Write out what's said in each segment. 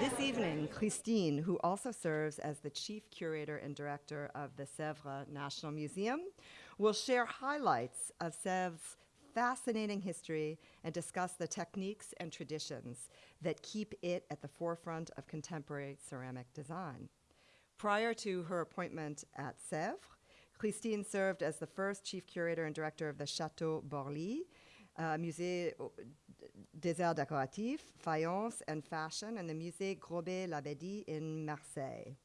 This evening, Christine, who also serves as the Chief Curator and Director of the Sèvres National Museum, will share highlights of Sèvres' fascinating history and discuss the techniques and traditions that keep it at the forefront of contemporary ceramic design. Prior to her appointment at Sèvres, Christine served as the first chief curator and director of the Château Borly, uh, Musée des Arts Décoratifs, Fayence, and Fashion, and the Musée Grobet-l'Abadie in Marseille.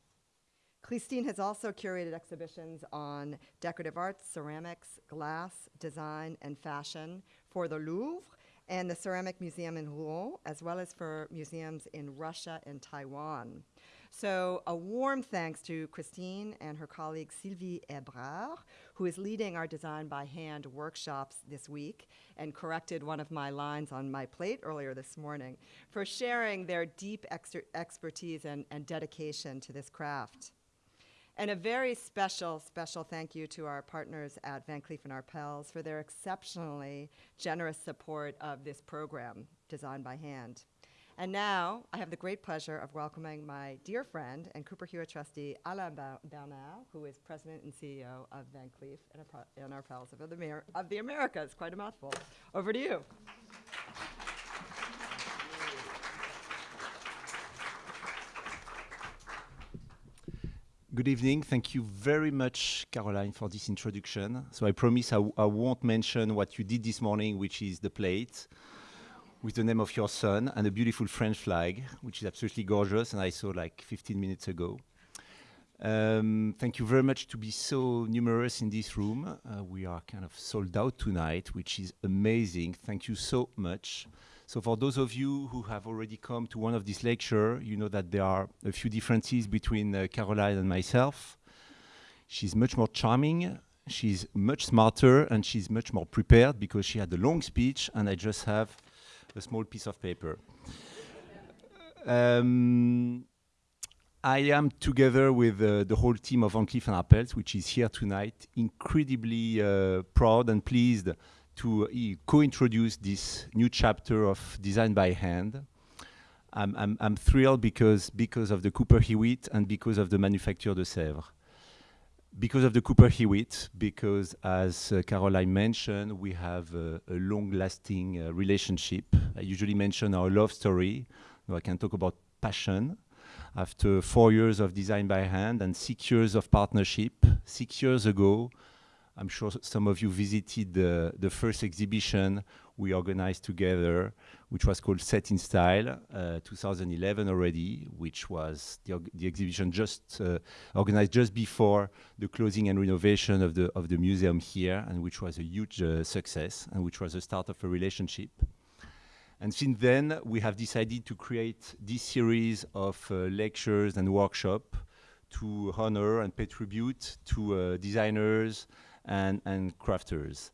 Christine has also curated exhibitions on decorative arts, ceramics, glass, design, and fashion for the Louvre and the Ceramic Museum in Rouen, as well as for museums in Russia and Taiwan. So a warm thanks to Christine and her colleague Sylvie Ebrard, who is leading our Design by Hand workshops this week and corrected one of my lines on my plate earlier this morning, for sharing their deep expertise and, and dedication to this craft. And a very special, special thank you to our partners at Van Cleef & Arpels for their exceptionally generous support of this program, Design by Hand. And now I have the great pleasure of welcoming my dear friend and Cooper Hewitt trustee, Alain Bernal, who is president and CEO of Van Cleef and Arpels of the, of the Americas. Quite a mouthful. Over to you. Good evening. Thank you very much, Caroline, for this introduction. So I promise I won't mention what you did this morning, which is the plate with the name of your son and a beautiful French flag, which is absolutely gorgeous, and I saw like 15 minutes ago. Um, thank you very much to be so numerous in this room. Uh, we are kind of sold out tonight, which is amazing. Thank you so much. So for those of you who have already come to one of these lectures, you know that there are a few differences between uh, Caroline and myself. She's much more charming, she's much smarter, and she's much more prepared because she had a long speech, and I just have a small piece of paper. Um, I am together with uh, the whole team of Van Cleef & Arpels, which is here tonight, incredibly uh, proud and pleased to uh, co-introduce this new chapter of Design by Hand. I'm, I'm, I'm, thrilled because, because of the Cooper Hewitt and because of the Manufacture de Sèvres because of the Cooper Hewitt, because as uh, Caroline mentioned, we have uh, a long-lasting uh, relationship. I usually mention our love story. I can talk about passion. After four years of design by hand and six years of partnership, six years ago, I'm sure some of you visited the, the first exhibition we organized together, which was called Set in Style, uh, 2011 already, which was the, the exhibition just uh, organized just before the closing and renovation of the, of the museum here, and which was a huge uh, success, and which was the start of a relationship. And since then, we have decided to create this series of uh, lectures and workshops to honor and pay tribute to uh, designers, and, and crafters.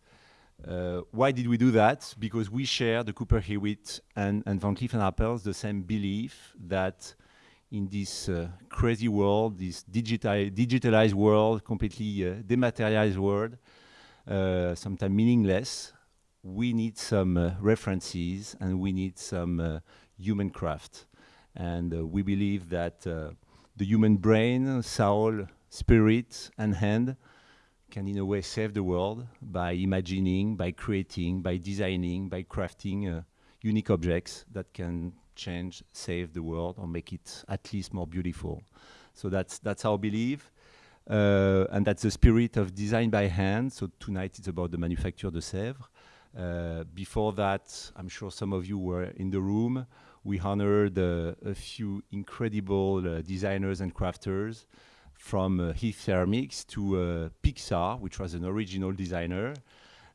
Uh, why did we do that? Because we share, the Cooper Hewitt and, and Van Cleef & Arpels, the same belief that in this uh, crazy world, this digital, digitalized world, completely uh, dematerialized world, uh, sometimes meaningless, we need some uh, references and we need some uh, human craft. And we believe that the human brain, soul, spirit, and hand can in a way save the world by imagining, by creating, by designing, by crafting uh, unique objects that can change, save the world, or make it at least more beautiful. So that's that's our belief, uh, and that's the spirit of design by hand. So tonight it's about the manufacture de Sèvres. Uh, before that, I'm sure some of you were in the room. We honored uh, a few incredible uh, designers and crafters from uh, Heath Ceramics to uh, Pixar, which was an original designer,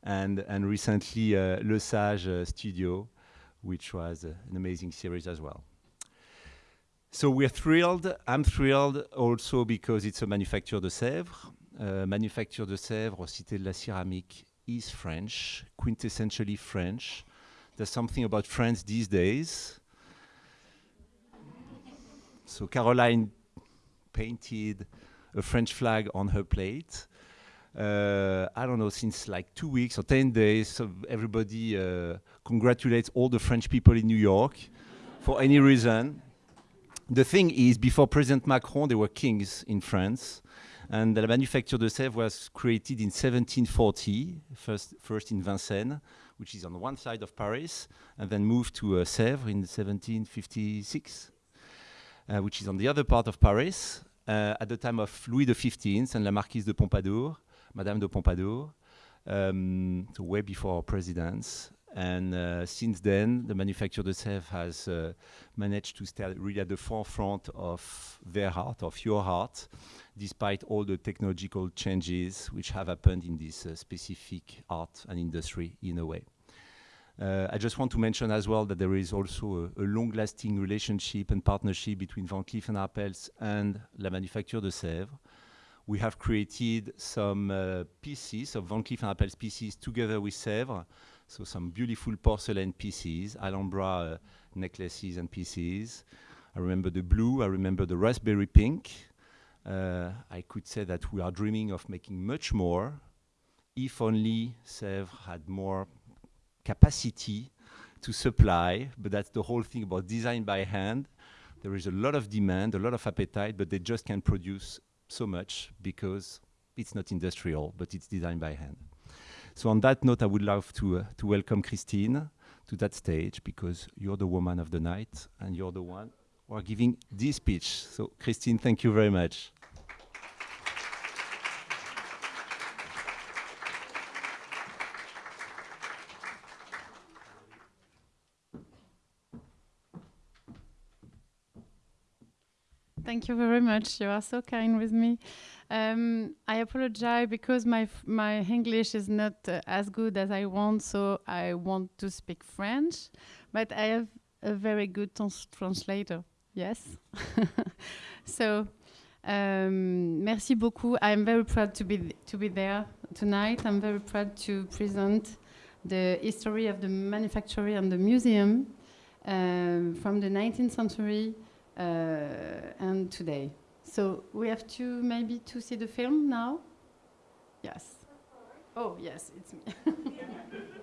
and, and recently uh, Le Sage uh, Studio, which was an amazing series as well. So we're thrilled. I'm thrilled also because it's a Manufacture de Sèvres. Uh, Manufacture de Sèvres, or Cité de la Céramique, is French, quintessentially French. There's something about France these days. So Caroline painted a French flag on her plate. uh, I don't know, since like two weeks or 10 days, so everybody uh, congratulates all the French people in New York for any reason. The thing is, before President Macron, there were kings in France. And the Manufacture de Sèvres was created in 1740, first, first in Vincennes, which is on one side of Paris, and then moved to uh, Sèvres in 1756, uh, which is on the other part of Paris, uh, at the time of Louis XV and La Marquise de Pompadour, Madame de Pompadour, um, so way before our presidents. And uh, since then, the Manufacture de Sèvres has uh, managed to stay really at the forefront of their heart, of your heart, despite all the technological changes which have happened in this uh, specific art and industry in a way. Uh, I just want to mention as well that there is also a, a long-lasting relationship and partnership between Van Cleef & Arpels and La Manufacture de Sèvres. We have created some uh, pieces of Van Cleef & Arpels pieces together with Sèvres, so some beautiful porcelain pieces, Alhambra uh, necklaces and pieces. I remember the blue, I remember the raspberry pink. Uh, I could say that we are dreaming of making much more if only Sèvres had more capacity to supply, but that's the whole thing about design by hand. There is a lot of demand, a lot of appetite, but they just can't produce so much because it's not industrial, but it's designed by hand. So on that note, I would love to, uh, to welcome Christine to that stage because you're the woman of the night and you're the one who are giving this speech. So Christine, thank you very much. Thank you very much. You are so kind with me. Um, I apologize because my my English is not uh, as good as I want, so I want to speak French, but I have a very good trans translator. Yes. so, um, merci beaucoup. I'm very proud to be to be there tonight. I'm very proud to present the history of the manufactory and the museum um, from the 19th century Uh, and today. So we have to maybe to see the film now. Yes. Oh yes, it's me.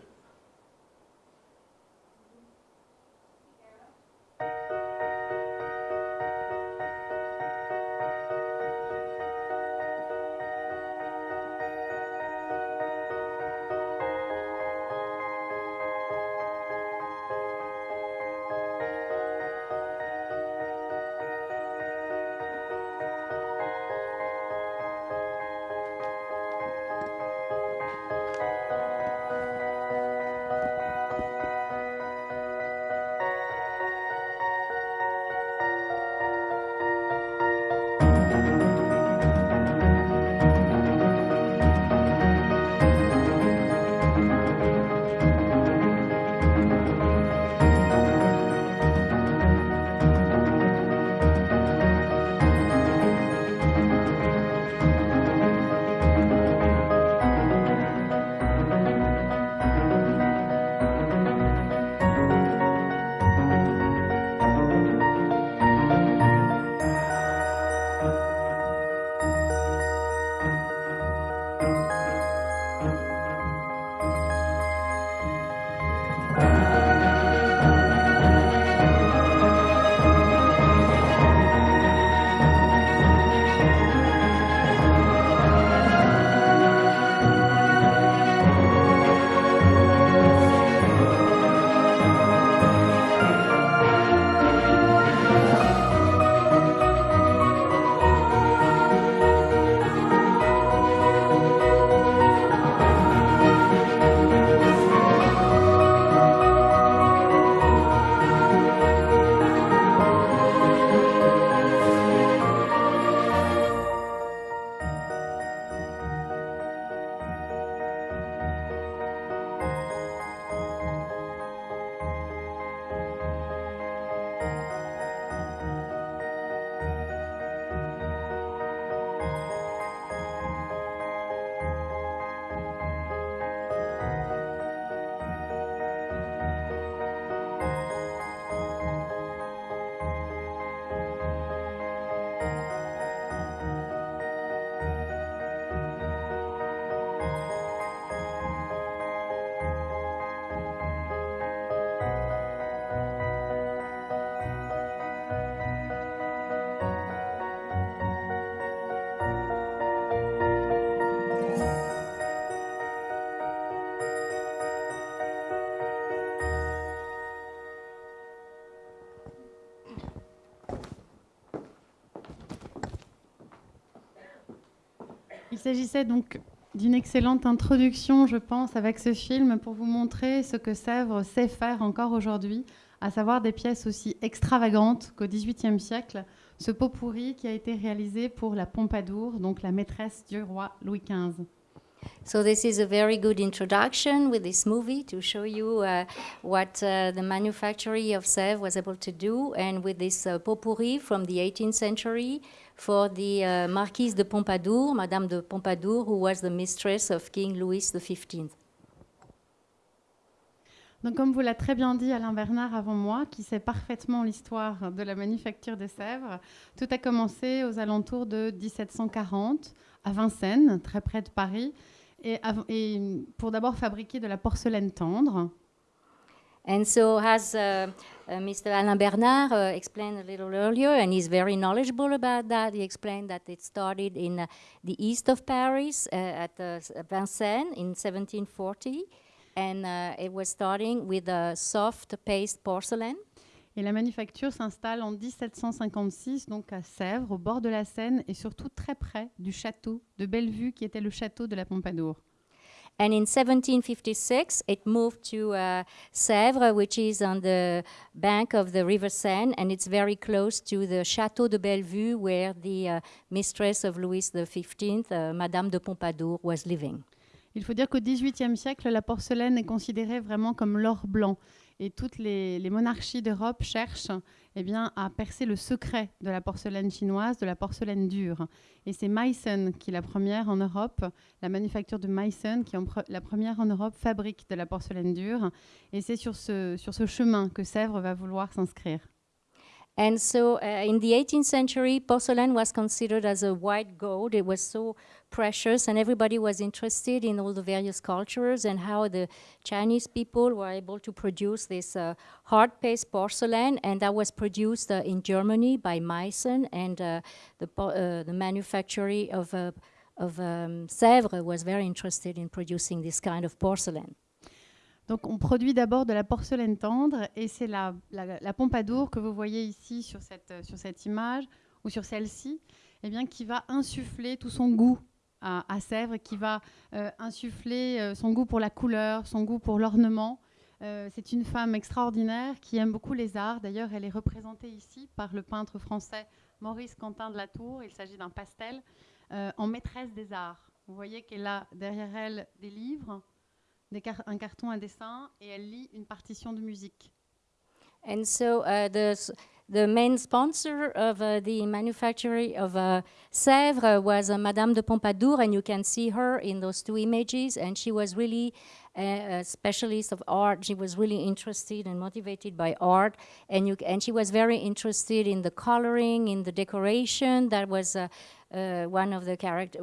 s'agissait donc d'une excellente introduction, je pense, avec ce film pour vous montrer ce que Sèvres sait faire encore aujourd'hui, à savoir des pièces aussi extravagantes qu'au XVIIIe siècle. Ce pot pourri qui a été réalisé pour la Pompadour, donc la maîtresse du roi Louis XV. So this is a very good introduction with this movie to show you uh, what uh, the manufactory of Sèvres was able to do, and with this uh, pot pourri from the 18th century for the uh, Marquise de Pompadour, Madame de Pompadour, who was the mistress of King Louis XV. Donc, comme vous l'a très bien dit Alain Bernard avant moi, qui sait parfaitement l'histoire de la manufacture de Sèvres, tout a commencé aux alentours de 1740 à Vincennes, très près de Paris, et, pour d'abord fabriquer de la porcelaine tendre. And so, as uh, uh, Mr. Alain Bernard uh, explained a little earlier, and he's very knowledgeable about that, he explained that it started in uh, the east of Paris at Vincennes in 1740, and it was starting with a soft paste porcelain. Et la manufacture s'installe en 1756, donc à Sèvres, au bord de la Seine, et surtout très près du château de Bellevue, qui était le château de la Pompadour. And in 1756, it moved to uh, Sèvres, which is on the bank of the River Seine, and it's very close to the Château de Bellevue, where the uh, mistress of Louis XV, uh, Madame de Pompadour, was living. Il faut dire qu'au XVIIIe siècle, la porcelaine est considérée vraiment comme l'or blanc. Et toutes les, monarchies d'Europe cherchent eh bien, à percer le secret de la porcelaine chinoise, de la porcelaine dure. Et c'est Meissen qui est la première en Europe, la manufacture de Meissen qui est la première en Europe fabrique de la porcelaine dure. Et c'est sur ce, sur ce chemin que Sèvres va vouloir s'inscrire. And so uh, in the 18th century, porcelain was considered as a white gold. It was so precious, and everybody was interested in all the various cultures and how the Chinese people were able to produce this uh, hard paste porcelain. And that was produced uh, in Germany by Meissen, and uh, the, uh, the manufactory of, uh, of um, Sèvres was very interested in producing this kind of porcelain. Donc on produit d'abord de la porcelaine tendre et c'est la, la, Pompadour que vous voyez ici sur cette, sur cette image ou sur celle-ci, eh bien, qui va insuffler tout son goût à, Sèvres, qui va euh, insuffler euh, son goût pour la couleur, son goût pour l'ornement. Euh, c'est une femme extraordinaire qui aime beaucoup les arts. D'ailleurs, elle est représentée ici par le peintre français Maurice Quentin de la Tour. Il s'agit d'un pastel en maîtresse des arts. Vous voyez qu'elle a derrière elle des livres, des car- un carton à dessin et elle lit une partition de musique. And so uh, the the main sponsor of uh, the manufactory of uh, Sèvres was uh, Madame de Pompadour, and you can see her in those two images. And she was really a, a specialist of art. She was really interested and motivated by art, and you and she was very interested in the coloring, in the decoration. That was. Uh, uh, one of the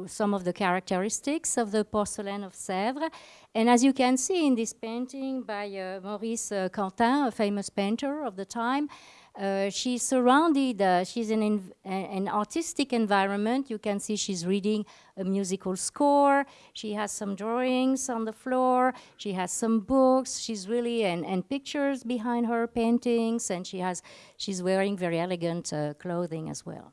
some of the characteristics of the porcelain of Sèvres, and as you can see in this painting by uh, Maurice uh, Quentin, a famous painter of the time, uh, she's surrounded, uh, she's in an, an artistic environment. You can see she's reading a musical score. She has some drawings on the floor. She has some books. She's really, and, and pictures behind her paintings. And she has, she's wearing very elegant uh, clothing as well.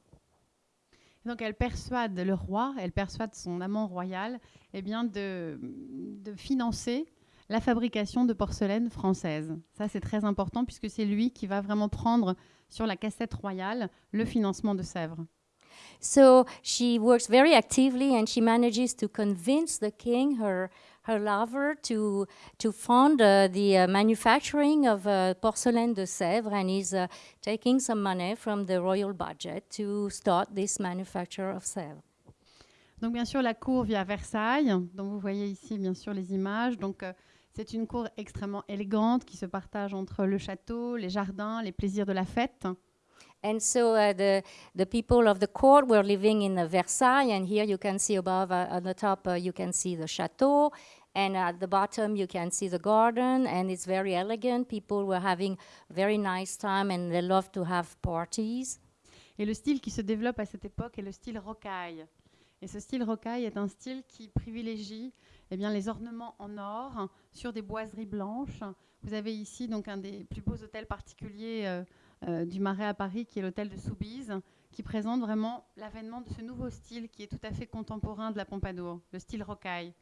Donc elle persuade le roi, elle persuade son amant royal eh bien de, de financer la fabrication de porcelaine française. Ça c'est très important puisque c'est lui qui va vraiment prendre sur la cassette royale le financement de Sèvres. So she works very actively and she manages to convince the king, her, her lover, to, to fund uh, the uh, manufacturing of uh, porcelain de Sèvres and is uh, taking some money from the royal budget to start this manufacture of Sèvres. Donc bien sûr la cour via Versailles, dont vous voyez ici bien sûr les images. Donc euh, c'est une cour extrêmement élégante qui se partage entre le château, les jardins, les plaisirs de la fête. And so uh, the, the people of the court were living in Versailles, and here you can see above uh, on the top, uh, you can see the chateau, and at the bottom, you can see the garden, and it's very elegant. People were having very nice time, and they love to have parties. Et le style qui se développe à cette époque est le style rocaille. Et ce style rocaille est un style qui privilégie eh les ornements en or sur des boiseries blanches. Vous avez ici donc un des plus beaux hôtels particuliers euh, euh, du Marais à Paris, qui est l'hôtel de Soubise, qui présente vraiment l'avènement de ce nouveau style qui est tout à fait contemporain de la Pompadour, le style rocaille.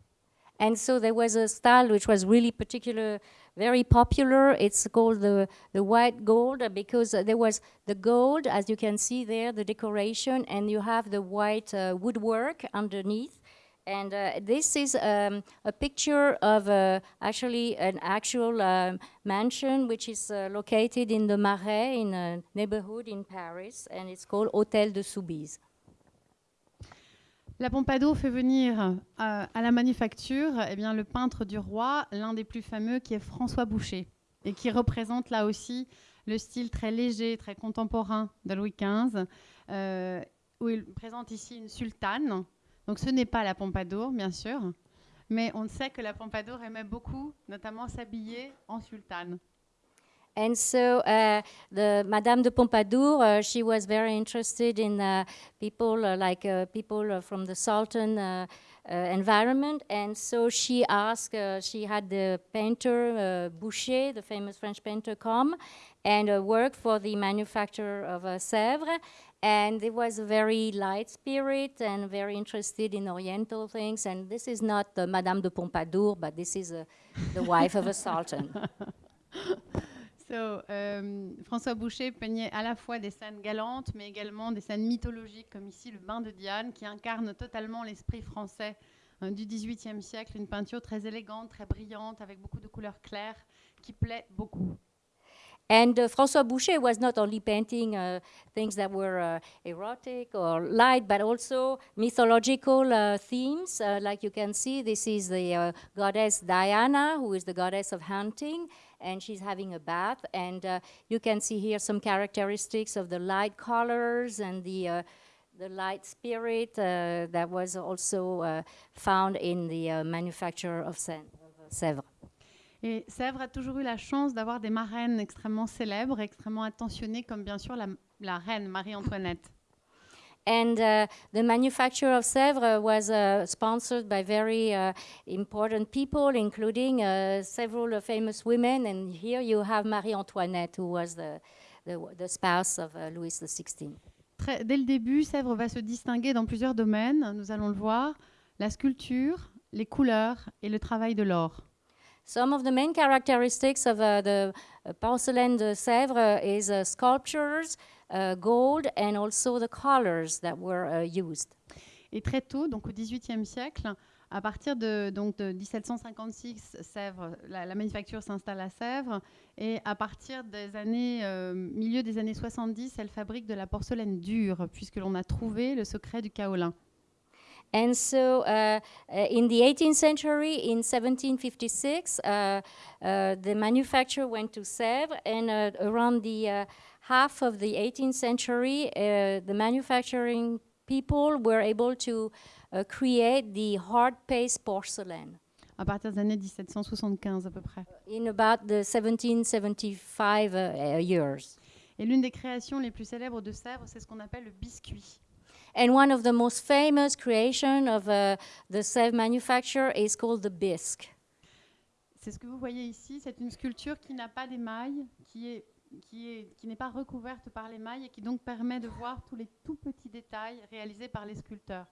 And so there was a style which was really particular, very popular. It's called the, the white gold uh, because uh, there was the gold, as you can see there, the decoration, and you have the white uh, woodwork underneath. And uh, this is um, a picture of uh, actually an actual um, mansion which is uh, located in the Marais, in a neighborhood in Paris, and it's called Hôtel de Soubise. La Pompadour fait venir euh, à la manufacture eh bien, le peintre du roi, l'un des plus fameux, qui est François Boucher, et qui représente là aussi le style très léger, très contemporain de Louis XV, euh, où il présente ici une sultane. Donc ce n'est pas la Pompadour, bien sûr, mais on sait que la Pompadour aimait beaucoup, notamment s'habiller en sultane. And so uh, the Madame de Pompadour, uh, she was very interested in uh, people uh, like uh, people uh, from the Sultan environment. And so she asked, she had the painter Boucher, the famous French painter, come and work for the manufacturer of Sèvres. And it was a very light spirit and very interested in Oriental things. And this is not Madame de Pompadour, but this is the wife of a sultan. So, euh, François Boucher peignait à la fois des scènes galantes, mais également des scènes mythologiques, comme ici le bain de Diane, qui incarne totalement l'esprit français hein, du XVIIIe siècle. Une peinture très élégante, très brillante, avec beaucoup de couleurs claires, qui plaît beaucoup. And uh, François Boucher was not only painting uh, things that were uh, erotic or light, but also mythological uh, themes. Uh, like you can see, this is the goddess Diana, who is the goddess of hunting, and she's having a bath. And uh, you can see here some characteristics of the light colors and the uh, the light spirit uh, that was also uh, found in the uh, manufacture of of Sèvres. Et Sèvres a toujours eu la chance d'avoir des marraines extrêmement célèbres, extrêmement attentionnées, comme bien sûr la, la reine Marie-Antoinette. And uh, the manufacture of Sèvres was uh, sponsored by very uh, important people, including uh, several uh, famous women. And here you have Marie Antoinette, who was the, the, the spouse of uh, Louis XVI. Très- dès le début, Sèvres va se distinguer dans plusieurs domaines, nous allons le voir, la sculpture, les couleurs et le travail de l'or. Some of the main characteristics of uh, the porcelain de Sèvres is sculptures, gold, and also the colors that were uh, used. Et très tôt, donc au XVIIIe siècle, à partir de, donc de 1756, Sèvres, la, la manufacture s'installe à Sèvres, et à partir des années, euh, milieu des années 70, elle fabrique de la porcelaine dure, puisque l'on a trouvé le secret du kaolin. And so, uh, uh, in the 18th century, in 1756, uh, uh, the manufacture went to Sèvres, and uh, around the uh, half of the 18th century, uh, the manufacturing people were able to uh, create the hard paste porcelain. À partir des années 1775 à peu près. In about the 1775 uh, years. Et l'une des créations les plus célèbres de Sèvres, c'est ce qu'on appelle le biscuit. And one of the most famous creation of uh, the Sèvres manufacture is called the bisque. C'est ce que vous voyez ici, c'est une sculpture qui n'a pas d'émail, qui est qui est qui n'est pas recouverte par l'émail et qui donc permet de voir tous les tout petits détails réalisés par les sculpteurs.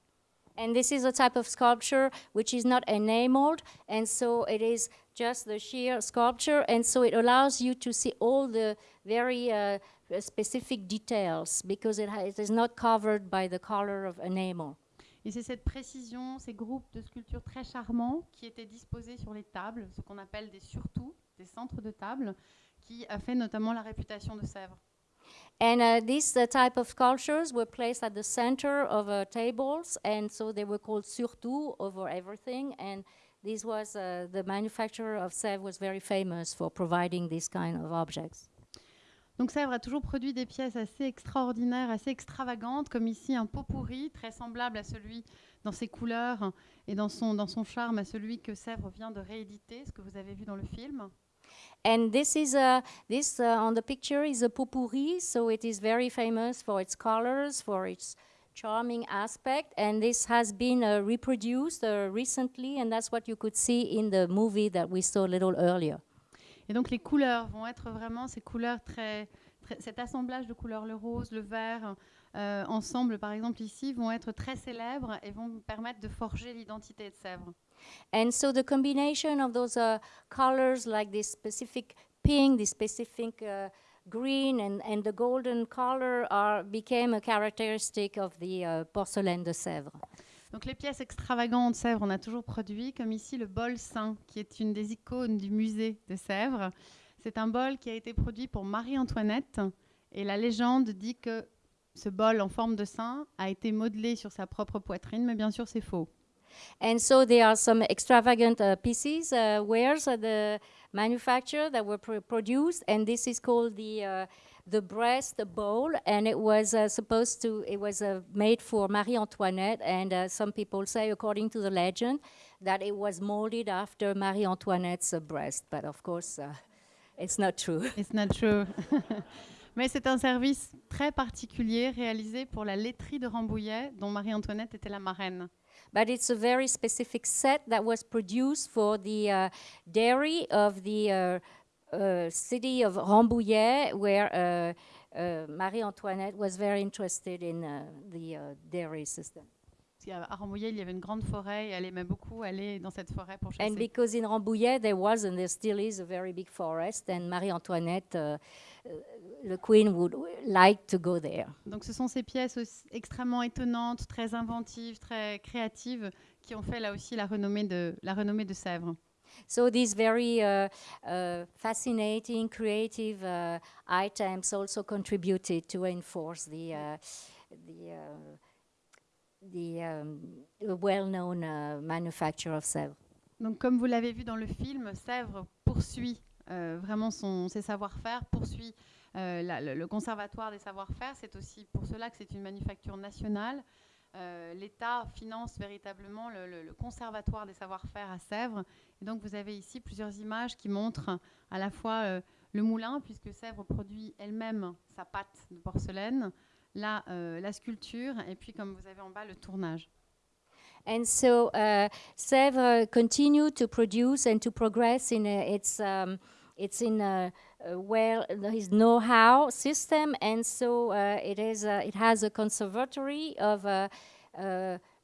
And this is a type of sculpture which is not enameled, and so it is just the sheer sculpture, and so it allows you to see all the very uh, specific details because it, it is not covered by the color of enamel. Et c'est cette précision, ces groupes de sculptures très charmants qui étaient disposés sur les tables, ce qu'on appelle des surtout, des centres de table, qui a fait notamment la réputation de Sèvres. And uh, these uh, type of sculptures were placed at the center of uh, tables, and so they were called surtout over everything. And this was uh, the manufacturer of Sèvres was very famous for providing these kind of objects. Donc Sèvres a toujours produit des pièces assez extraordinaires, assez extravagantes, comme ici un pot pourri, très semblable à celui dans ses couleurs et dans son, dans son charme à celui que Sèvres vient de rééditer, ce que vous avez vu dans le film. And this is a this uh, on the picture is a potpourri, so it is very famous for its colors, for its charming aspect, and this has been uh, reproduced uh, recently, and that's what you could see in the movie that we saw a little earlier. Et donc les couleurs vont être vraiment ces couleurs très, très cet assemblage de couleurs, le rose, le vert, euh, ensemble, par exemple ici, vont être très célèbres et vont permettre de forger l'identité de Sèvres. And so the combination of those uh, colors, like this specific pink, this specific uh, green, and, and the golden color, are, became a characteristic of the uh, porcelain de Sèvres. Donc les pièces extravagantes de Sèvres, on a toujours produit, comme ici le bol saint, qui est une des icônes du musée de Sèvres. C'est un bol qui a été produit pour Marie-Antoinette, et la légende dit que ce bol en forme de saint a été modelé sur sa propre poitrine, mais bien sûr c'est faux. And so there are some extravagant uh, pieces, uh, wares at the manufacturer that were pr- produced, and this is called the uh, the breast bowl, and it was uh, supposed to it was uh, made for Marie Antoinette, and uh, some people say, according to the legend, that it was molded after Marie Antoinette's breast, but of course, it's not true. It's not true. Mais c'est un service très particulier réalisé pour la laiterie de Rambouillet, dont Marie-Antoinette était la marraine. But it's a very specific set that was produced for the uh, dairy of the uh, uh, city of Rambouillet, where uh, uh, Marie Antoinette was very interested in uh, the uh, dairy system. Qu'à Rambouillet, il y avait une grande forêt et elle aimait beaucoup aller dans cette forêt pour And because in Rambouillet there was and there still is a very big forest, and Marie Antoinette, uh, uh, the queen, would like to go there. Donc ce sont ces pièces extrêmement étonnantes, très inventives, très créatives, qui ont fait là aussi la renommée de, la renommée de Sèvres. So these very uh, uh, fascinating, creative uh, items also contributed to enforce the uh, the uh, the um, well-known uh, manufacture of Sèvres. Donc, comme vous l'avez vu dans le film, Sèvres poursuit euh, vraiment son, ses savoir-faire, poursuit la- le, conservatoire des savoir-faire. C'est aussi pour cela que c'est une manufacture nationale. Euh, L'État finance véritablement le, conservatoire des savoir-faire à Sèvres. Et donc, vous avez ici plusieurs images qui montrent à la fois euh, le moulin, puisque Sèvres produit elle-même sa pâte de porcelaine, euh, la sculpture, et puis, comme vous avez en bas, le tournage. And so Sèvres continue to produce and to progress in uh, its um, it's in a, uh, well his know-how system, and so uh, it is uh, it has a conservatory of uh,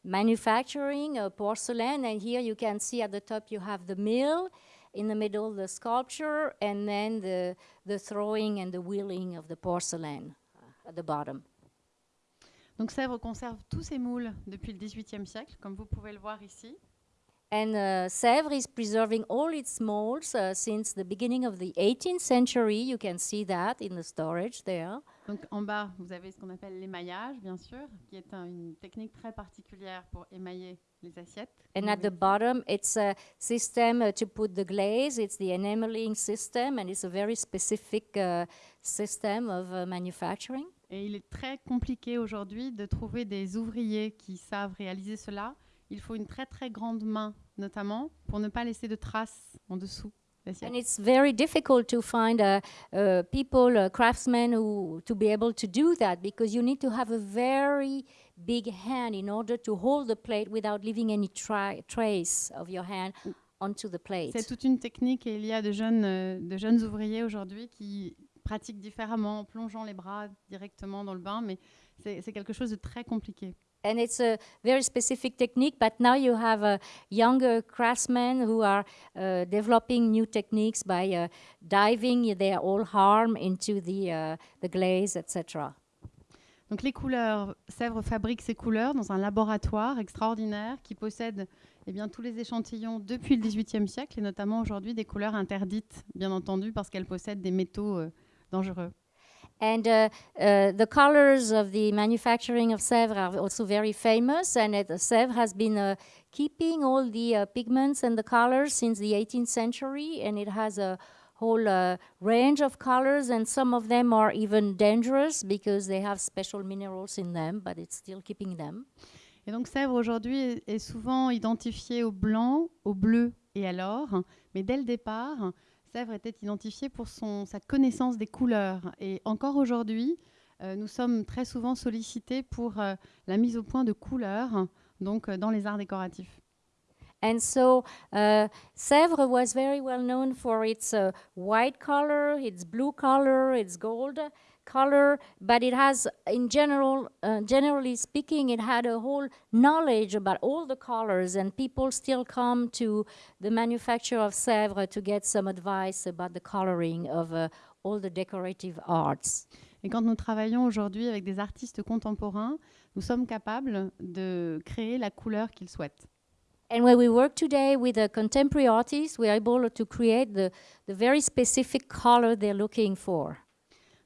manufacturing uh, porcelain. And here you can see at the top you have the mill, in the middle the sculpture, and then the the throwing and the wheeling of the porcelain at the bottom. Donc Sèvres conserve tous ses moules depuis le XVIIIe siècle, comme vous pouvez le voir ici. And uh, Sèvres is preserving all its molds uh, since the beginning of the 18th century. You can see that in the storage there. Donc en bas, vous avez ce qu'on appelle l'émaillage, bien sûr, qui est un- une technique très particulière pour émailler les assiettes. And at the bottom, it's a system uh, to put the glaze. It's the enameling system, and it's a very specific uh, system of uh, manufacturing. Et il est très compliqué aujourd'hui de trouver des ouvriers qui savent réaliser cela. Il faut une très très grande main, notamment, pour ne pas laisser de traces en dessous. And it's very difficult to find uh, uh, people, uh, craftsmen, who to be able to do that because you need to have a very big hand in order to hold the plate without leaving any trace of your hand onto the plate. C'est toute une technique et il y a de jeunes, euh, de jeunes ouvriers aujourd'hui qui pratiquent différemment en plongeant les bras directement dans le bain, mais c'est quelque chose de très compliqué. And it's a very specific technique, but now you have uh, younger craftsmen who are uh, developing new techniques by uh, diving their whole arm into the, uh, the glaze, etc. Donc les couleurs, Sèvres fabrique ses couleurs dans un laboratoire extraordinaire qui possède eh bien, tous les échantillons depuis le XVIIIe siècle et notamment aujourd'hui des couleurs interdites, bien entendu, parce qu'elles possèdent des métaux euh, dangereux. And uh, uh, the colors of the manufacturing of Sèvres are also very famous, and it, Sèvres has been uh, keeping all the uh, pigments and the colors since the 18th century, and it has a whole uh, range of colors, and some of them are even dangerous because they have special minerals in them, but it's still keeping them. Et donc Sèvres aujourd'hui est, souvent identifié au blanc, au bleu et à l'or, mais dès le départ, Sèvres était identifié pour son, sa connaissance des couleurs. Et encore aujourd'hui, euh, nous sommes très souvent sollicités pour euh, la mise au point de couleurs, donc euh, dans les arts décoratifs. And so uh, Sèvres was very well known for its uh, white color, its blue color, its gold color, but it has, in general, uh, generally speaking, it had a whole knowledge about all the colors, and people still come to the manufacturer of Sèvres to get some advice about the coloring of uh, all the decorative arts. Et quand nous travaillons aujourd'hui avec des artistes contemporains, nous sommes capables de créer la couleur qu'ils souhaitent. And when we work today with a contemporary artist, we're able to create the, the very specific color they're looking for.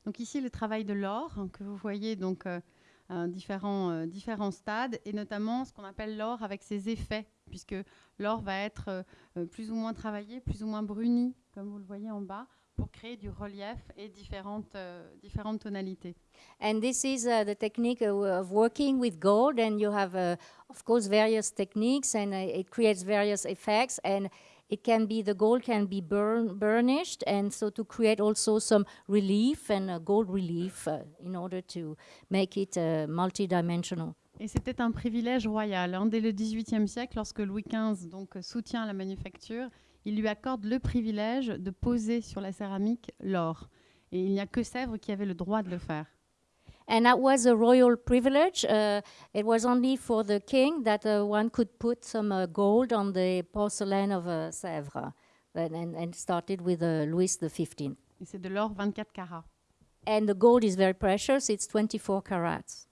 Donc ici, le travail de l'or, hein, que vous voyez donc euh, à différents, euh, différents stades, et notamment ce qu'on appelle l'or avec ses effets, puisque l'or va être euh, euh, plus ou moins travaillé, plus ou moins bruni, comme vous le voyez en bas, pour créer du relief et différentes, euh, différentes tonalités. And this is uh, the technique of working with gold, and you have, uh, of course, various techniques, and uh, it creates various effects, and it can be the gold can be burn, burnished, and so to create also some relief and uh, gold relief uh, in order to make it uh, multidimensional. Et c'était un privilège royal. hein. Dès le XVIIIe siècle, lorsque Louis XV donc, soutient la manufacture, il lui accorde le privilège de poser sur la céramique l'or. Et il n'y a que Sèvres qui avait le droit de le faire. And that was a royal privilege. Uh, it was only for the king that uh, one could put some uh, gold on the porcelain of Sèvres, and, and, and started with uh, Louis XV. Et c'est de l'or 24 carats. And the gold is very precious, it's 24 carats.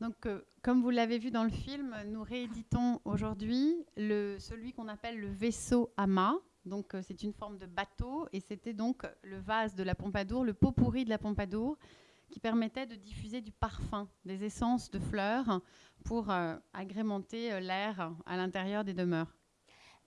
Donc, euh, comme vous l'avez vu dans le film, nous rééditons aujourd'hui le- celui qu'on appelle le vaisseau à mât. Donc, euh, c'est une forme de bateau et c'était donc le vase de la Pompadour, le pot pourri de la Pompadour, qui permettait de diffuser du parfum, des essences de fleurs pour euh, agrémenter euh, l'air à l'intérieur des demeures.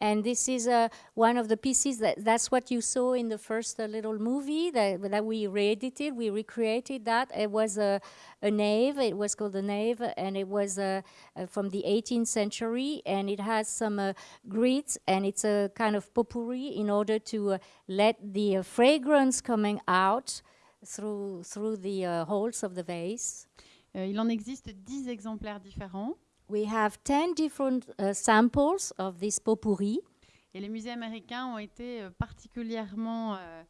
And this is uh, one of the pieces that that's what you saw in the first uh, little movie that, that we re-edited. We recreated that. It was a, a nave. It was called the nave, and it was uh, uh, from the 18th century. And it has some uh, grits, and it's a kind of potpourri in order to let the fragrance coming out through through the uh, holes of the vase. Euh, il en existe 10 exemplaires différents We have 10 different uh, samples of this potpourri. et les musées américains ont été euh, particulièrement, euh,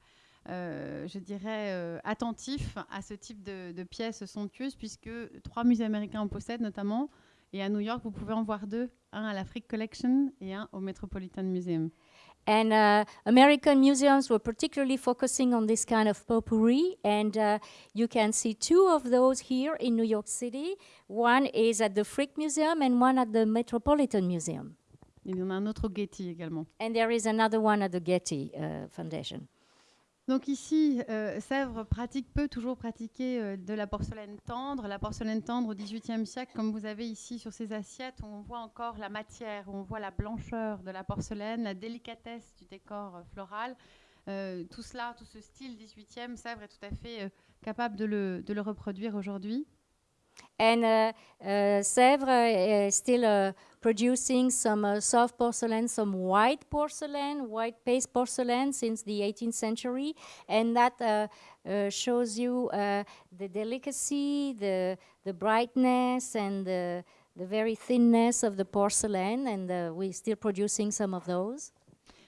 euh, je dirais, attentifs à ce type de, de pièces somptueuses puisque trois musées américains en possèdent notamment. Et à New York, vous pouvez en voir deux, un à la Frick Collection et un au Metropolitan Museum. And uh, American museums were particularly focusing on this kind of potpourri. And uh, you can see two of those here in New York City. One is at the Frick Museum and one at the Metropolitan Museum. Il y en a un autre au Getty également. And there is another one at the Getty uh, Foundation. Donc ici, euh, Sèvres pratique, peut toujours pratiquer euh, de la porcelaine tendre. La porcelaine tendre au XVIIIe siècle, comme vous avez ici sur ces assiettes, où on voit encore la matière, où on voit la blancheur de la porcelaine, la délicatesse du décor euh, floral. Tout cela, tout ce style XVIIIe, Sèvres est tout à fait capable de le, de le reproduire aujourd'hui. And uh, uh, Sèvres is still uh, producing some uh, soft porcelain, some white porcelain, white paste porcelain since the 18th century. And that uh, uh, shows you uh, the delicacy, the, the brightness, and the, the very thinness of the porcelain. And uh, we're still producing some of those.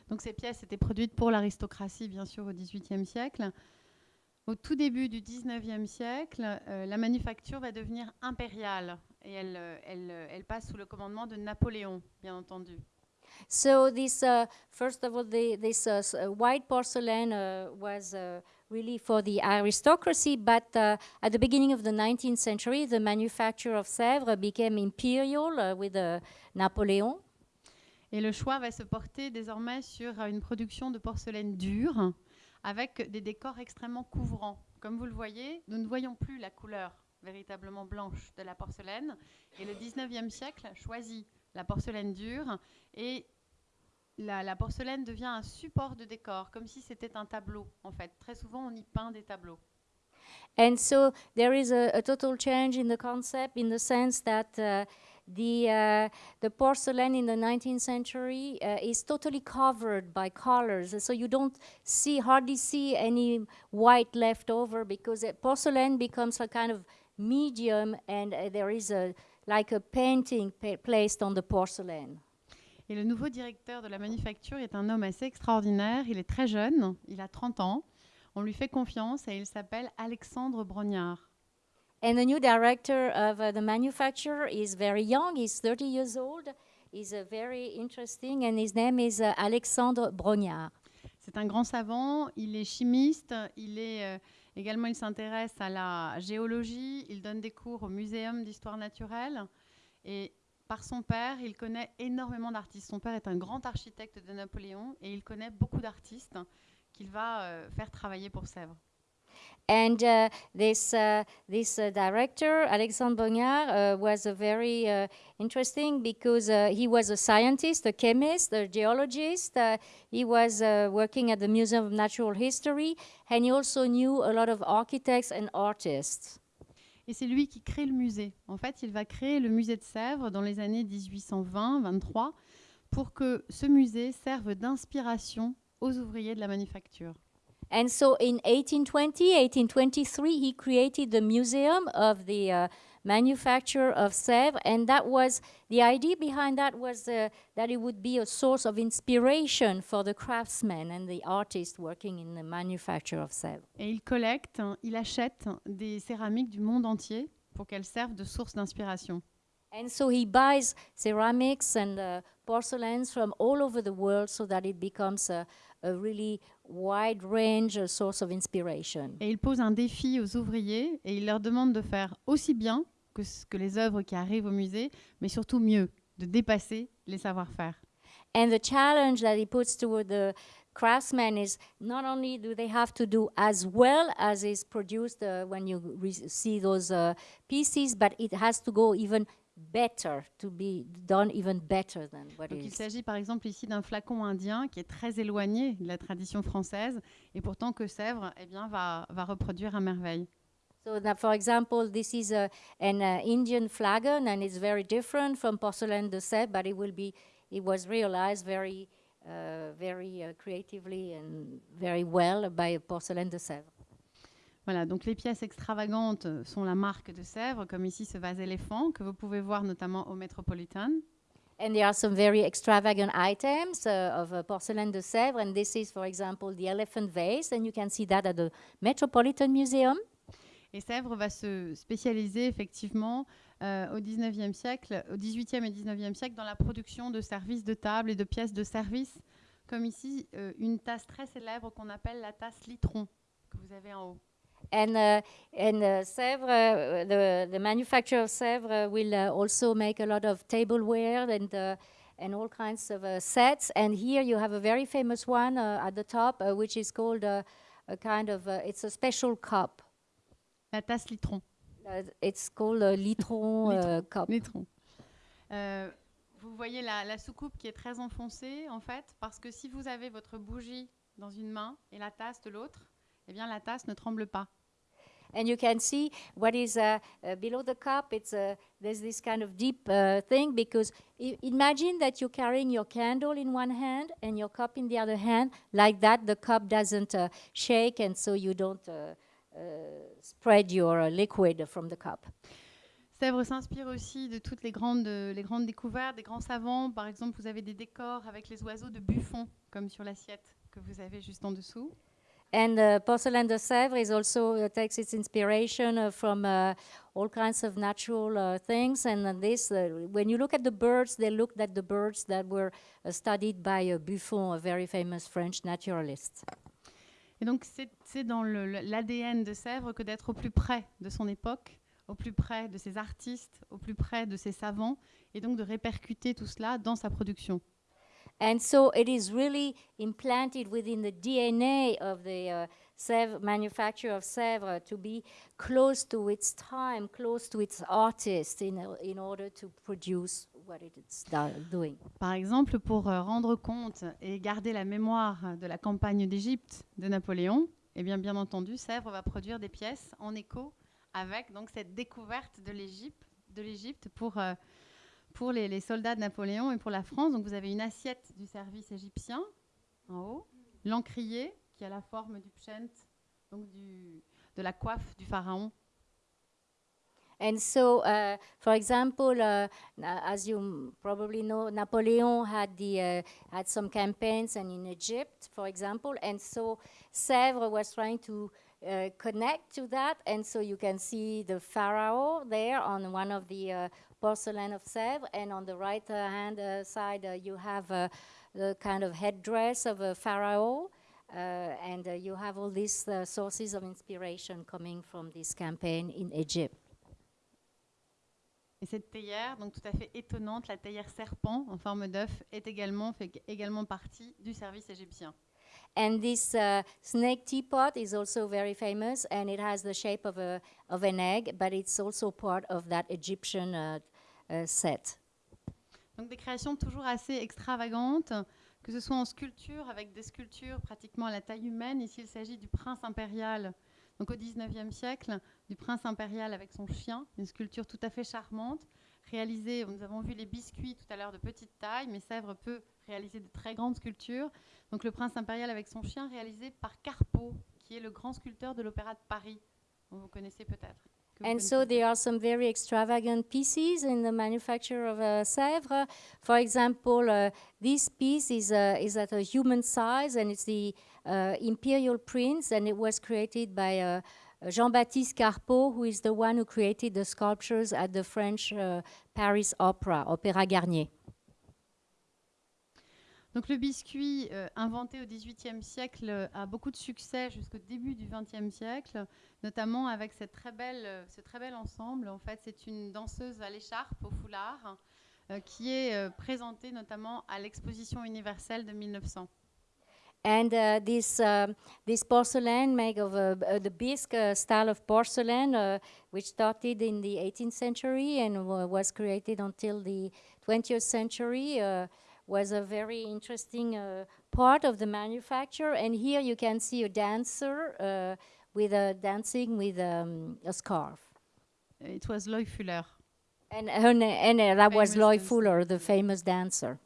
Donc ces pièces étaient produites pour l'aristocratie, bien sûr, au XVIIIe siècle. Au tout début du XIXe siècle, euh, la manufacture va devenir impériale et elle, euh, elle, euh, elle passe sous le commandement de Napoléon, bien entendu. So this, uh, first of all, the, this uh, uh, white porcelain uh, was uh, really for the aristocracy, but uh, at the beginning of the 19th century, the manufacture of Sèvres became imperial with uh, Napoleon. Et le choix va se porter désormais sur euh, une production de porcelaine dure avec des décors extrêmement couvrants. Comme vous le voyez, nous ne voyons plus la couleur véritablement blanche de la porcelaine. Et le 19e siècle choisit la porcelaine dure et la, la porcelaine devient un support de décor, comme si c'était un tableau en fait. Très souvent, on y peint des tableaux. And so there is a, a total change in the concept in the sense that uh, the, uh, the porcelain in the 19th century uh, is totally covered by colors. So you don't see, hardly see any white left over because porcelain becomes a kind of medium and uh, there is a, like a painting pa- placed on the porcelain. Et le nouveau directeur de la manufacture est un homme assez extraordinaire. Il est très jeune, il a 30 ans. On lui fait confiance et il s'appelle Alexandre Brognard. And the new director of uh, the manufacturer is very young. He's 30 years old. He's uh, very interesting, and his name is uh, Alexandre Brognard. C'est un grand savant, il est chimiste, il est euh, également il s'intéresse à la géologie, il donne des cours au muséum d'histoire naturelle et par son père, il connaît énormément d'artistes. Son père est un grand architecte de Napoléon et il connaît beaucoup d'artistes qu'il va euh, faire travailler pour Sèvres. And uh, this uh, this uh, director, Alexandre Brognard, uh, was a very interesting because uh, he was a scientist, a chemist, a geologist. Uh, he was uh, working at the Museum of Natural History, and he also knew a lot of architects and artists. Et c'est lui qui crée le musée. En fait, il va créer le musée de Sèvres dans les années 1820-23 pour que ce musée serve d'inspiration aux ouvriers de la manufacture. And so in 1820, 1823, he created the Museum of the uh, Manufacture of Sèvres, and that was the idea behind that was uh, that it would be a source of inspiration for the craftsmen and the artists working in the manufacture of Sèvres. Et il collecte, hein, il achète des céramiques du monde entier pour qu'elles servent de source d'inspiration. And so he buys ceramics and uh, porcelains from all over the world so that it becomes a, a really wide range uh, source of inspiration. Et il pose un défi aux ouvriers et il leur demande de faire aussi bien que, que les œuvres qui arrivent au musée, mais surtout mieux, de dépasser les savoir-faire. And the challenge that he puts toward the craftsmen is not only do they have to do as well as is produced uh, when you see those uh, pieces, but it has to go even better, to be done even better than what Donc il is. s'agit par exemple ici d'un flacon indien qui est très éloigné de la tradition française et pourtant que Sèvres eh bien, va, va reproduire à merveille. So that, for example, this is a, an uh, Indian flagon, and it's very different from porcelain de Sèvres, but it will be, it was realized very, uh, very uh, creatively and very well by porcelain de Sèvres. Voilà, donc les pièces extravagantes euh, sont la marque de Sèvres, comme ici ce vase éléphant que vous pouvez voir notamment au Metropolitan. And there are some very extravagant items uh, of uh, porcelain de Sèvres, and this is, for example, the elephant vase, and you can see that at the Metropolitan Museum. Et Sèvres va se spécialiser effectivement euh, au 19e siècle, au 18e et 19e siècle dans la production de services de table et de pièces de service, comme ici euh, une tasse très célèbre qu'on appelle la tasse Litron, que vous avez en haut. And, uh, and uh, Sèvres, uh, the, the manufacturer of Sèvres will uh, also make a lot of tableware and, uh, and all kinds of uh, sets. And here you have a very famous one uh, at the top, uh, which is called a kind of, uh, it's a special cup. La tasse Litron. It's called a litron uh, cup. Litron. Euh, vous voyez la, la soucoupe qui est très enfoncée en fait, parce que si vous avez votre bougie dans une main et la tasse de l'autre, eh bien la tasse ne tremble pas. And you can see what is uh, uh, below the cup. It's uh, there's this kind of deep uh, thing because imagine that you're carrying your candle in one hand and your cup in the other hand. Like that, the cup doesn't uh, shake, and so you don't uh, spread your liquid from the cup. Sèvres s'inspire aussi de toutes les grandes, euh, les grandes découvertes des grands savants. Par exemple, vous avez des décors avec les oiseaux de Buffon, comme sur l'assiette que vous avez juste en dessous. And uh, porcelain de Sèvres is also uh, takes its inspiration uh, from uh, all kinds of natural uh, things. And this, uh, when you look at the birds, they looked at the birds that were studied by Buffon, a very famous French naturalist. Et donc, c'est dans l'ADN de Sèvres que d'être au plus près de son époque, au plus près de ses artistes, au plus près de ses savants, et donc de répercuter tout cela dans sa production. And so it is really implanted within the DNA of the uh, Sèvres, manufacture of Sèvres to be close to its time, close to its artists in, in order to produce what doing. Par exemple, pour euh, rendre compte et garder la mémoire de la campagne d'Égypte de Napoléon, eh bien, bien entendu, Sèvres va produire des pièces en écho avec donc cette découverte de l'Égypte, de l'Égypte pour, euh, pour les, les soldats de Napoléon et pour la France. Donc, vous avez une assiette du service égyptien en haut, l'encrier qui a la forme du pshent, donc de la coiffe du pharaon. And so, uh, for example, uh, as you probably know, Napoleon had the uh, had some campaigns, and in Egypt, for example, and so Sèvres was trying to uh, connect to that, and so you can see the pharaoh there on one of the uh, porcelain of Sèvres, and on the right hand uh, side uh, you have uh, the kind of headdress of a pharaoh. And you have all these uh, sources of inspiration coming from this campaign in Egypt. Et cette théière, donc tout à fait étonnante, la théière serpent en forme d'œuf, est également, fait également partie du service égyptien. And this uh, snake teapot is also very famous, and it has the shape of, a, of an egg, but it's also part of that Egyptian uh, uh, set. Donc des créations toujours assez extravagantes, que ce soit en sculpture, avec des sculptures pratiquement à la taille humaine. Ici, il s'agit du prince impérial, donc au 19e siècle, du prince impérial avec son chien, une sculpture tout à fait charmante, réalisée, nous avons vu les biscuits tout à l'heure de petite taille, mais Sèvres peut réaliser de très grandes sculptures. Donc le prince impérial avec son chien, réalisé par Carpeau, qui est le grand sculpteur de l'Opéra de Paris, vous connaissez peut-être. And so there are some very extravagant pieces in the manufacture of uh, Sèvres. For example, uh, this piece is, uh, is at a human size and it's the uh, Imperial Prince and it was created by uh, Jean-Baptiste Carpeau, who is the one who created the sculptures at the French uh, Paris Opera, Opéra Garnier. Donc le biscuit, euh, inventé au XVIIIe siècle, euh, a beaucoup de succès jusqu'au début du XXe siècle, notamment avec cette très belle, euh, ce très bel ensemble. En fait, c'est une danseuse à l'écharpe, au foulard, qui est présentée notamment à l'exposition universelle de 1900. And uh, this um, this porcelain made of uh, uh, the bisque uh, style of porcelain, uh, which started in the 18th century and wa- was created until the 20th century, uh, was a very interesting uh, part of the manufacture. And here you can see a dancer uh, with a dancing with um, a scarf. It was Loy Fuller. And, and uh, that was dancer. Fuller, the famous dancer.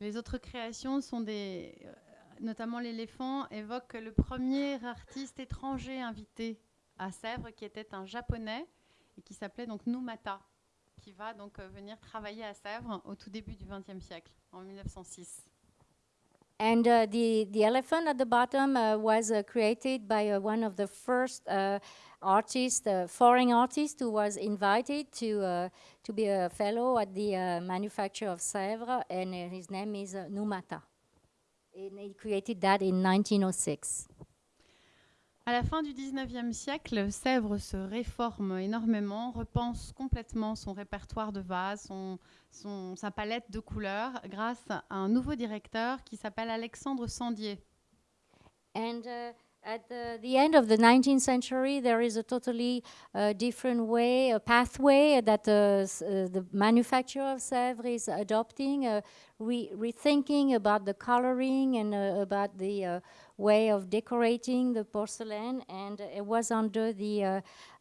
Les autres créations sont des, euh, notamment l'éléphant, évoquent le premier artiste étranger invité à Sèvres, qui était un japonais et qui s'appelait donc Numata, qui va donc euh, venir travailler à Sèvres au tout début du XXe siècle, en 1906. And uh, the the elephant at the bottom uh, was uh, created by uh, one of the first uh, artists, uh, foreign artists, who was invited to to be a fellow at the manufacture of Sèvres, and his name is Numata. And he created that in 1906. À la fin du XIXe siècle, Sèvres se réforme énormément, repense complètement son répertoire de vases, son, son- sa palette de couleurs, grâce à un nouveau directeur qui s'appelle Alexandre Sandier. And uh, at the, the end of the 19th century, there is a totally uh, different way, a pathway that uh, the manufacturer of Sèvres is adopting, uh, re- rethinking about the coloring and uh, about the uh, way of decorating the porcelain. And it was under the uh,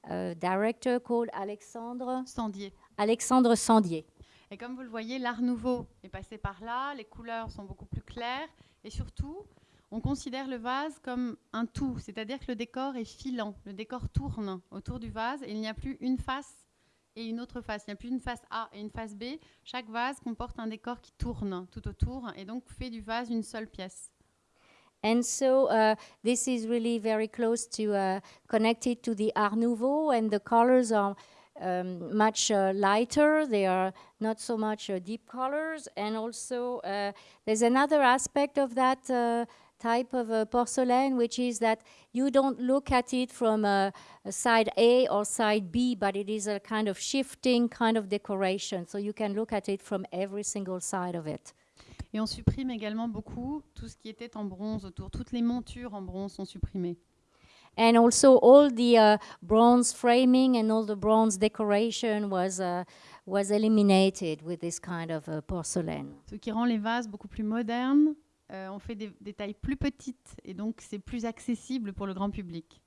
uh, director called Alexandre, Sandier. Alexandre Sandier. Et comme vous le voyez, l'art nouveau est passé par là, les couleurs sont beaucoup plus claires et surtout, on considère le vase comme un tout, c'est-à-dire que le décor est filant, le décor tourne autour du vase et il n'y a plus une face et une autre face, il n'y a plus une face A et une face B. Chaque vase comporte un décor qui tourne tout autour et donc fait du vase une seule pièce. And so uh, this is really very close to uh, connected to the Art Nouveau, and the colors are um, much uh, lighter. They are not so much uh, deep colors, and also uh, there's another aspect of that. Uh, type of uh, porcelain which is that you don't look at it from uh, side A or side B but it is a kind of shifting kind of decoration so you can look at it from every single side of it Et on supprime également beaucoup tout ce qui était en bronze autour. Toutes les montures en bronze sont supprimées. and also all the uh, bronze framing and all the bronze decoration was uh, was eliminated with this kind of uh, porcelain. Ce qui rend les vases beaucoup plus modernes. Euh, on fait des, des tailles plus petites et donc c'est plus accessible pour le grand public.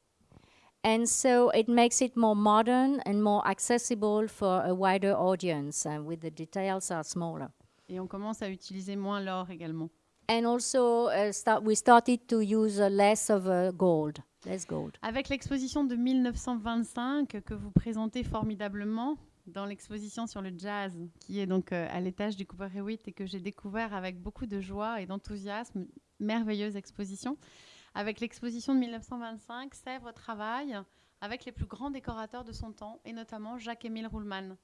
And so it makes it more modern and more accessible for a wider audience, and with the details are smaller. Et on commence à utiliser moins l'or également. And also, uh, start, we started to use uh, less of uh, gold. less gold. Avec l'exposition de 1925 que vous présentez formidablement dans l'exposition sur le jazz, qui est donc euh, à l'étage du Cooper Hewitt et que j'ai découvert avec beaucoup de joie et d'enthousiasme, merveilleuse exposition. Avec l'exposition de 1925, Sèvres travaille avec les plus grands décorateurs de son temps, et notamment Jacques-Émile Ruhlmann.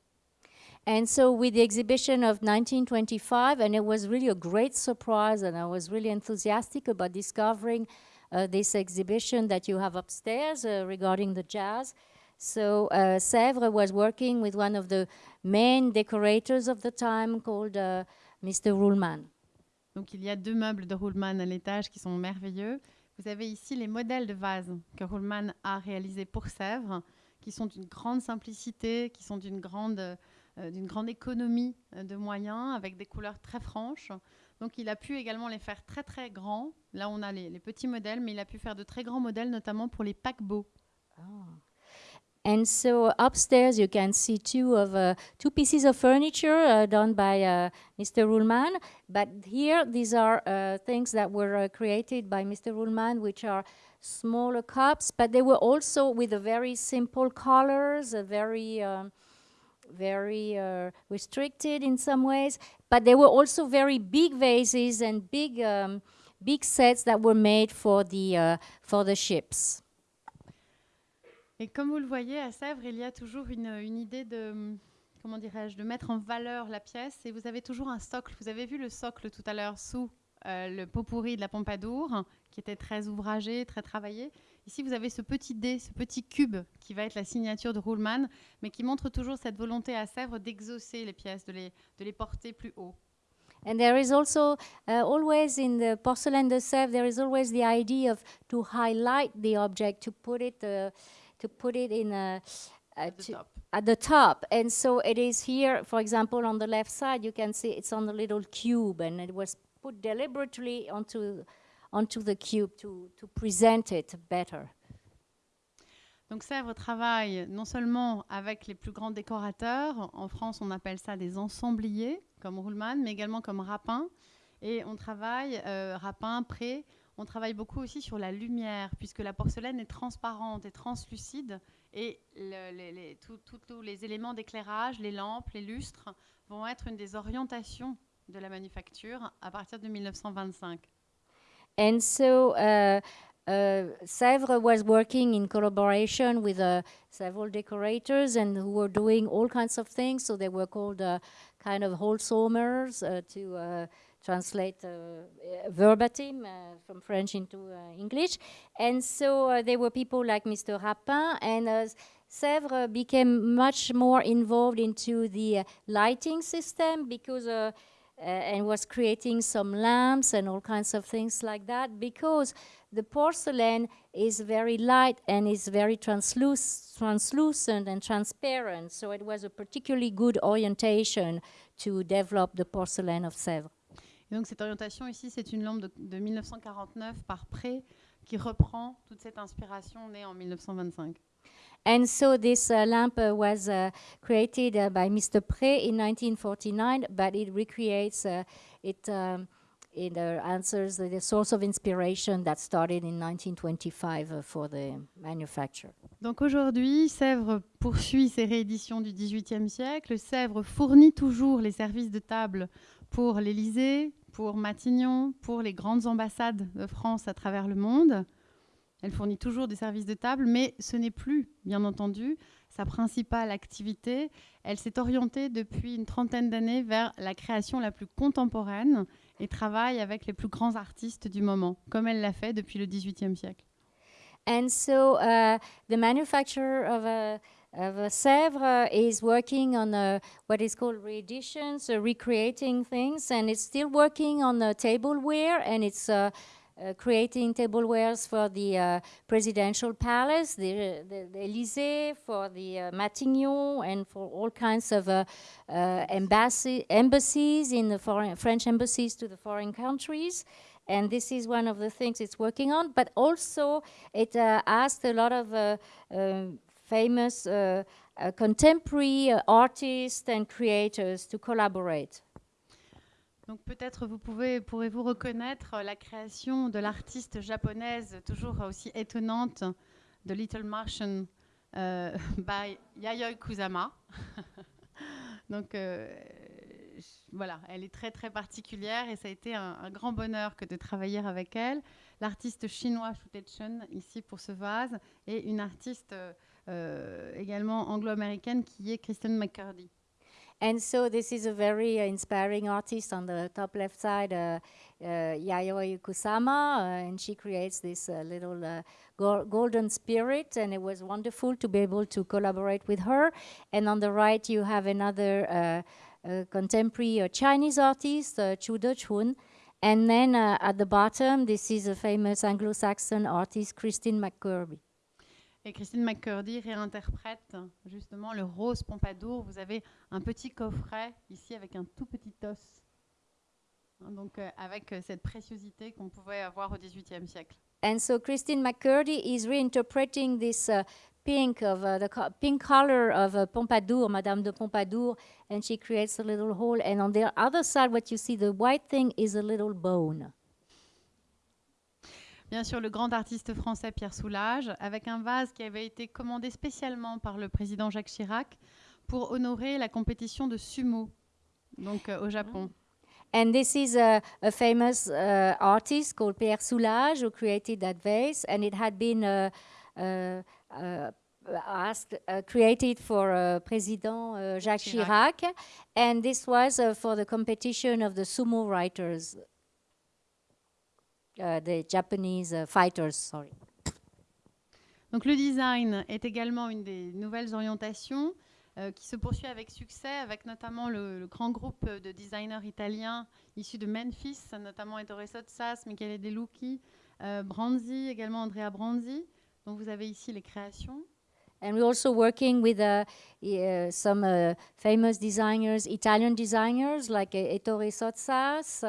And so, with the exhibition of 1925, and it was really a great surprise, and I was really enthusiastic about discovering uh, this exhibition that you have upstairs uh, regarding the jazz. So, uh, Sèvres was working with one of the main decorators of the time called uh, Mr. Ruhlmann. Donc il y a deux meubles de Ruhlmann à l'étage qui sont merveilleux. Vous avez ici les modèles de vases que Ruhlmann a réalisés pour Sèvres, qui sont d'une grande simplicité, qui sont d'une grande, d'une grande économie euh, de moyens, avec des couleurs très franches. Donc il a pu également les faire très très grands. Là on a les, petits modèles, mais il a pu faire de très grands modèles, notamment pour les paquebots. And so upstairs you can see two of uh, two pieces of furniture uh, done by uh, Mr. Ruhlmann. But here these are uh, things that were uh, created by Mr. Ruhlmann, which are smaller cups, but they were also with a very simple colors, a very um, very uh, restricted in some ways. But they were also very big vases and big um, big sets that were made for the uh, for the ships. Et comme vous le voyez, à Sèvres, il y a toujours une, une idée de, comment dirais-je, de mettre en valeur la pièce. Et vous avez toujours un socle. Vous avez vu le socle tout à l'heure sous euh, le pot pourri de la Pompadour, qui était très ouvragé, très travaillé. Ici, vous avez ce petit dé, ce petit cube qui va être la signature de Ruhlmann, mais qui montre toujours cette volonté à Sèvres d'exaucer les pièces, de les, de les porter plus haut. And there is also uh, always in the porcelain de Sèvres, there is always the idea of to highlight the object, to put it, uh, to put it in a, uh, At the at the top. And so it is here, for example, on the left side, you can see it's on the little cube, and it was put deliberately onto onto the cube to to present it better. Donc Sèvres travaille non seulement avec les plus grands décorateurs, en France on appelle ça des ensembliers, comme Ruhlmann, mais également comme Rapin. Et on travaille, euh, Rapin, Pré, on travaille beaucoup aussi sur la lumière, puisque la porcelaine est transparente et translucide, et le- tous les éléments d'éclairage, les lampes, les lustres, vont être une des orientations de la manufacture à partir de 1925. And so uh, uh, Sèvres was working in collaboration with uh, several decorators and who were doing all kinds of things. So they were called uh, kind of wholesomers uh, to uh, translate verbatim from French into English. And so there were people like Mr. Rapin and Sèvres became much more involved into the lighting system because uh, and was creating some lamps and all kinds of things like that because the porcelain is very light and is very transluc- translucent and transparent. So it was a particularly good orientation to develop the porcelain of Sèvres. Et donc cette orientation ici, c'est une lampe de, de 1949 par Pré qui reprend toute cette inspiration née en 1925. And so this uh, lamp uh, was uh, created by Mr. Pré in 1949, but it recreates, it, um, answers the, source of inspiration that started in 1925 uh, for the manufacture. Donc aujourd'hui, Sèvres poursuit ses rééditions du XVIIIe siècle. Sèvres fournit toujours les services de table pour l'Élysée, pour Matignon, pour les grandes ambassades de France à travers le monde. Elle fournit toujours des services de table, mais ce n'est plus, bien entendu, sa principale activité. Elle s'est orientée depuis une trentaine d'années vers la création la plus contemporaine et travaille avec les plus grands artistes du moment, comme elle l'a fait depuis le XVIIIe siècle. And so uh, the manufacturer Sèvres is working on uh, what is called reeditions, uh, recreating things, and it's still working on uh, tableware, and it's uh, creating tablewares for the uh, presidential palace, the, the, the Élysée, for the uh, Matignon, and for all kinds of uh, uh, embassy, embassies in the foreign French embassies to the foreign countries. And this is one of the things it's working on. But also, it uh, asked a lot of um, famous contemporary artists and creators to collaborate. Donc peut-être vous pouvez, pourrez-vous reconnaître la création de l'artiste japonaise toujours aussi étonnante de Little Martian euh, by Yayoi Kusama. Donc euh, voilà, elle est très très particulière et ça a été un, grand bonheur que de travailler avec elle. L'artiste chinois Shu Chen ici pour ce vase et une artiste euh, également anglo-américaine qui est Kristen McCurdy. And so this is a very uh, inspiring artist on the top left side, uh, uh, Yayoi Kusama, uh, and she creates this uh, little uh, go golden spirit, and it was wonderful to be able to collaborate with her. And on the right, you have another contemporary Chinese artist, Chu De-chun. And then at the bottom, this is a famous Anglo-Saxon artist, Christine McCurby. Et Christine McCurdy réinterprète justement le rose Pompadour. Vous avez un petit coffret ici avec un tout petit os. Hein, donc euh, avec euh, cette préciosité qu'on pouvait avoir au XVIIIe siècle. And so Christine McCurdy is reinterpreting this uh, pink of uh, the pink color of uh, Pompadour, Madame de Pompadour, and she creates a little hole. And on the other side, what you see, the white thing is a little bone. Bien sûr, le grand artiste français Pierre Soulages, avec un vase qui avait été commandé spécialement par le président Jacques Chirac pour honorer la compétition de sumo, donc euh, au Japon. And this is a, a famous uh, artist called Pierre Soulages who created that vase, and it had been uh, uh, uh, asked, uh, created for uh, President Jacques Chirac. Chirac, and this was uh, for the competition of the sumo writers, uh, the Japanese uh, fighters. Sorry. Donc le design est également une des nouvelles orientations euh, qui se poursuit avec succès, avec notamment le, le grand groupe de designers italiens issus de Memphis, notamment Ettore Sotsas, Michele De Lucchi, euh, Branzi, également Andrea Branzi. Donc vous avez ici les créations. And we're also working with uh, uh, some uh, famous designers, Italian designers like uh, Ettore Sotsas,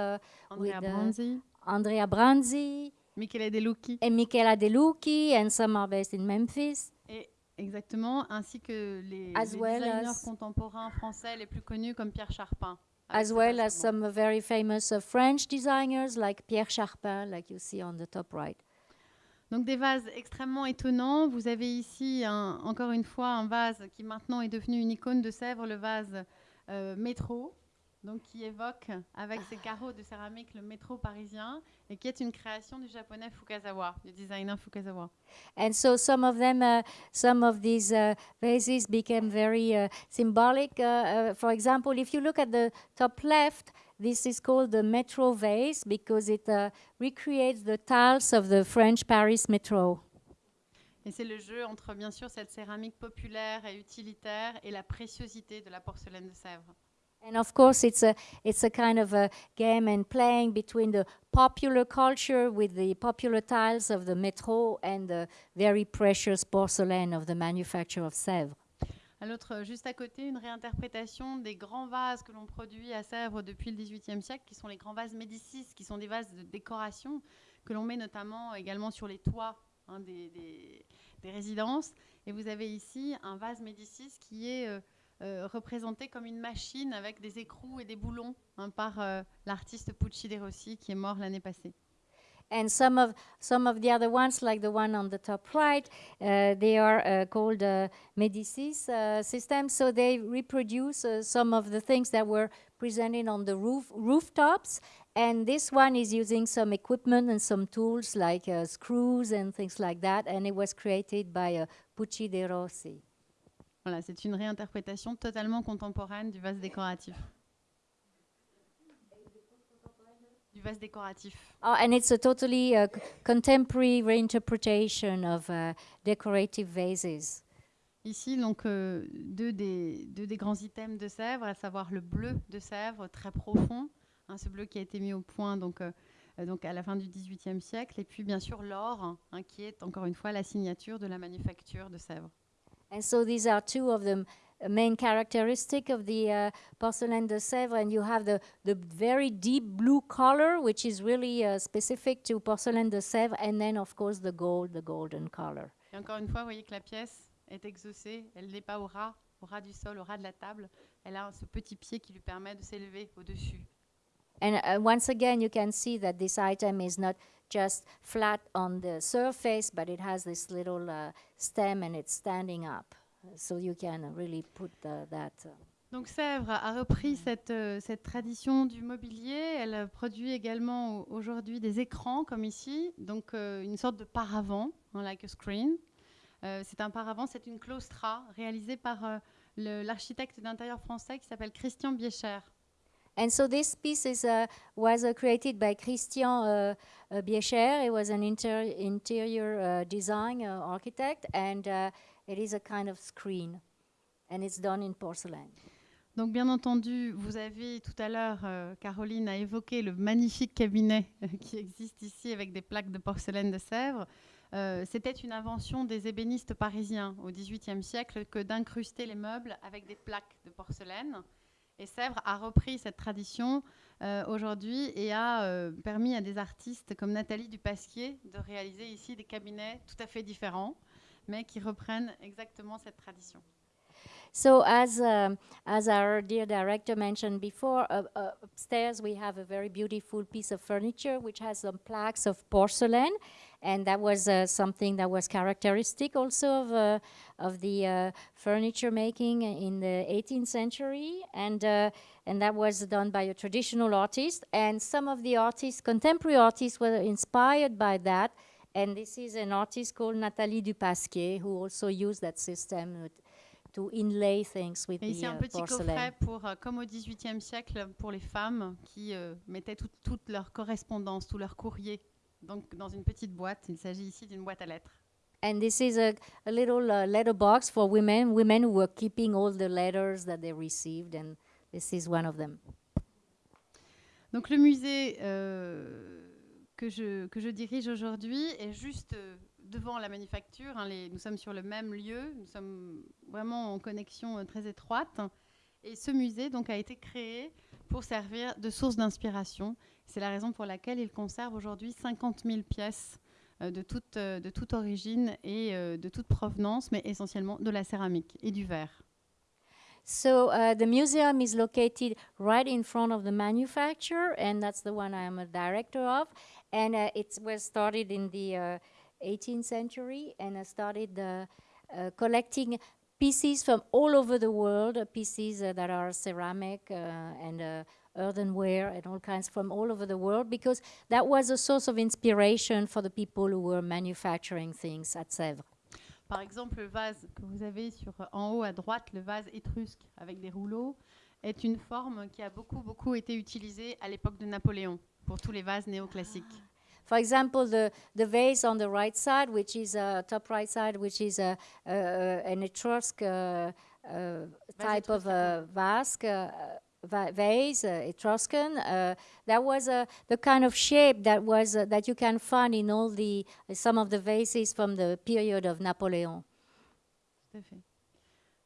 Andrea With, Branzi, Andrea Branzi, Michele De Lucchi, and Michela De Lucchi, and based in Memphis. et exactement, ainsi que les, As les well designers as- contemporains français les plus connus comme Pierre Charpin. avec as well as some very famous uh, French designers like Pierre Charpin, like you see on the top right. Donc des vases extrêmement étonnants. Vous avez ici un- encore une fois un vase qui maintenant est devenu une icône de Sèvres, le vase euh, métro, donc qui évoque avec ses carreaux de céramique le métro parisien et qui est une création du japonais Fukazawa, du designer Fukazawa. And so some of them, uh, some of these uh, vases became very uh, symbolic. Uh, uh, for example, if you look at the top left, this is called the metro vase because it uh, recreates the tiles of the French Paris metro. Et c'est le jeu entre bien sûr cette céramique populaire et utilitaire et la préciosité de la porcelaine de Sèvres. And of course, it's a it's a kind of a game and playing between the popular culture with the popular tiles of the metro and the very precious porcelain of the manufacture of Sèvres. L'autre, juste à côté, une réinterprétation des grands vases que l'on produit à Sèvres depuis le XVIIIe siècle, qui sont les grands vases Médicis, qui sont des vases de décoration que l'on met notamment également sur les toits hein, des, des- des résidences. Et vous avez ici un vase Médicis qui est euh, euh, représenté comme une machine avec des écrous et des boulons hein, par euh, l'artiste Pucci de Rossi qui est mort l'année passée. And some of some of the other ones, like the one on the top right, uh, they are uh, called uh, Medicis uh, systems. So they reproduce uh, some of the things that were presented on the roof rooftops. And this one is using some equipment and some tools like uh, screws and things like that. And it was created by Pucci de Rossi. Voilà, c'est une réinterprétation totalement contemporaine du vase décoratif. Du vase décoratif. Oh, and it's a totally uh, contemporary reinterpretation of uh, decorative vases. Ici, donc, euh, deux, des, deux des grands items de Sèvres, à savoir le bleu de Sèvres, très profond, hein, ce bleu qui a été mis au point donc, euh, euh, donc à la fin du XVIIIe siècle, et puis bien sûr l'or, hein, qui est encore une fois la signature de la manufacture de Sèvres. And so these are two of the main characteristic of the uh, porcelain de Sèvres. And you have the, the very deep blue color, which is really uh, specific to porcelain de Sèvres. And then, of course, the gold, the golden color. Et encore une fois, vous voyez que la pièce est exaucée, elle n'est pas au ras, au ras du sol, au ras de la table, elle a ce petit pied qui lui permet de s'élever au-dessus. And uh, once again, you can see that this item is not just flat on the surface, but it has this little uh, stem and it's standing up. So you can really put uh, that. uh, Donc Sèvres a repris cette, euh, cette tradition du mobilier. Elle euh, produit également au- aujourd'hui des écrans comme ici, donc euh, une sorte de paravent, hein, like a screen. Euh, c'est un paravent, c'est une claustra réalisée par euh, l'architecte d'intérieur français qui s'appelle Christian Biécher. And so this piece is, uh, was uh, created by Christian uh, uh, Biescher. He was an inter- interior uh, design uh, architect, and it is a kind of screen, and it's done in porcelain. Donc bien entendu, vous avez tout à l'heure, euh, Caroline a évoqué le magnifique cabinet euh, qui existe ici avec des plaques de porcelaine de Sèvres. Euh, C'était une invention des ébénistes parisiens au XVIIIe siècle que d'incruster les meubles avec des plaques de porcelaine. Et Sèvres a repris cette tradition euh, aujourd'hui et a euh, permis à des artistes comme Nathalie Dupasquier de réaliser ici des cabinets tout à fait différents, mais qui reprennent exactement cette tradition. So, as um, as our dear director mentioned before, uh, uh, upstairs we have a very beautiful piece of furniture which has some plaques of porcelain, and that was uh, something that was characteristic also of uh, of the uh, furniture making in the 18th century, and uh, and that was done by a traditional artist, and some of the artists, contemporary artists, were inspired by that. And this is an artist called Nathalie Dupasquier who also used that system to inlay things with Et the un uh, petit porcelain. coffret pour, euh, comme au XVIIIe siècle, pour les femmes qui euh, mettaient tout- toute leur correspondance, tout leur courrier donc, dans une petite boîte. Il s'agit ici d'une boîte à lettres. And this is a, a little uh, letter box for women, women who were keeping all the letters that they received, and this is one of them. Donc le musée euh, que, je, que je dirige aujourd'hui est juste euh, devant la manufacture. hein, les- nous sommes sur le même lieu, nous sommes vraiment en connexion euh, très étroite. Et ce musée donc, a été créé pour servir de source d'inspiration. C'est la raison pour laquelle il conserve aujourd'hui 50 000 pièces euh, de, toute, euh, de origine et euh, de toute provenance, mais essentiellement de la céramique et du verre. So uh, the museum is located right in front of the manufacturer, and that's the one I am a director of. And uh, it was started in the uh, 18th century, and started uh, uh, collecting pieces from all over the world, uh, pieces uh, that are ceramic uh, and uh, earthenware and all kinds from all over the world, because that was a source of inspiration for the people who were manufacturing things at Sèvres. Par exemple, le vase que vous avez sur, en haut à droite, le vase étrusque avec des rouleaux, est une forme qui a beaucoup, beaucoup été utilisée à l'époque de Napoléon pour tous les vases néoclassiques. For example, the, the vase on the right side, which is uh, top right side, which is a, uh, an Etrusc uh, uh, type of vase, uh, va- vase, Etruscan. That was the kind of shape that was that you can find in all the some of the vases from the period of Napoleon. Tout à fait.